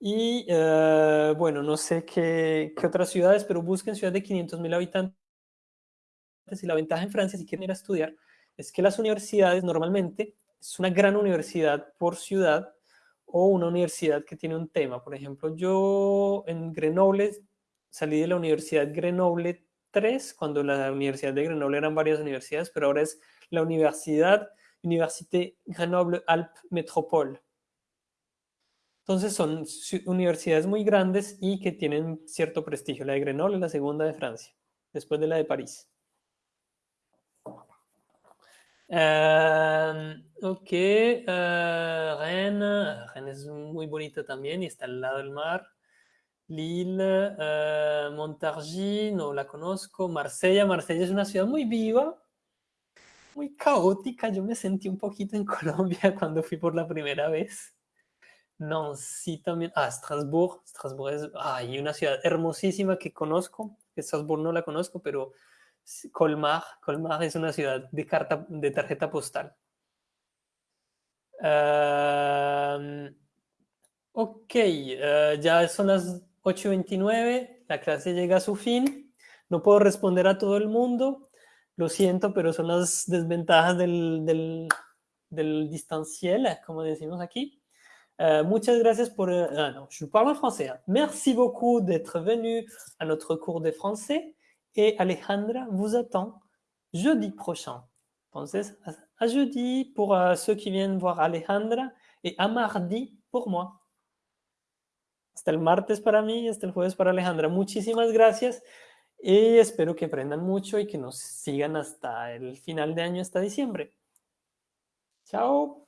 Y eh, bueno, no sé qué, qué, otras ciudades, pero busquen ciudades de 500.000 habitantes. Y la ventaja en Francia, si quieren ir a estudiar, es que las universidades normalmente es una gran universidad por ciudad o una universidad que tiene un tema. Por ejemplo, yo en Grenoble salí de la Universidad Grenoble 3, cuando la Universidad de Grenoble eran varias universidades, pero ahora es la Universidad Université Grenoble-Alpes Métropole. Entonces son universidades muy grandes y que tienen cierto prestigio. La de Grenoble es la segunda de Francia, después de la de París. Uh, ok, uh, Rennes, Rennes es muy bonita también y está al lado del mar. Lille, uh, Montargis, no la conozco. Marsella, Marsella es una ciudad muy viva, muy caótica. Yo me sentí un poquito en Colombia cuando fui por la primera vez. Nancy también. Ah, Strasbourg. Strasbourg es hay una ciudad hermosísima que conozco. Strasbourg no la conozco, pero Colmar. Colmar es una ciudad de, carta, de tarjeta postal. ok, eh, ya son las 8.29, la clase llega a su fin. No puedo responder a todo el mundo, lo siento, pero son las desventajas del, del, del distanciel, como decimos aquí. Euh, muchas gracias por... Euh, ah, non, je parle en français. Merci beaucoup d'être venu à notre cours de français. Et Alejandra vous attend jeudi prochain. Entonces, a jeudi pour uh, ceux qui viennent voir Alejandra et a mardi pour moi. Hasta el martes para mí, hasta el jueves para Alejandra. Muchísimas gracias y espero que aprendan mucho y que nos sigan hasta el final de año, hasta diciembre. Chao.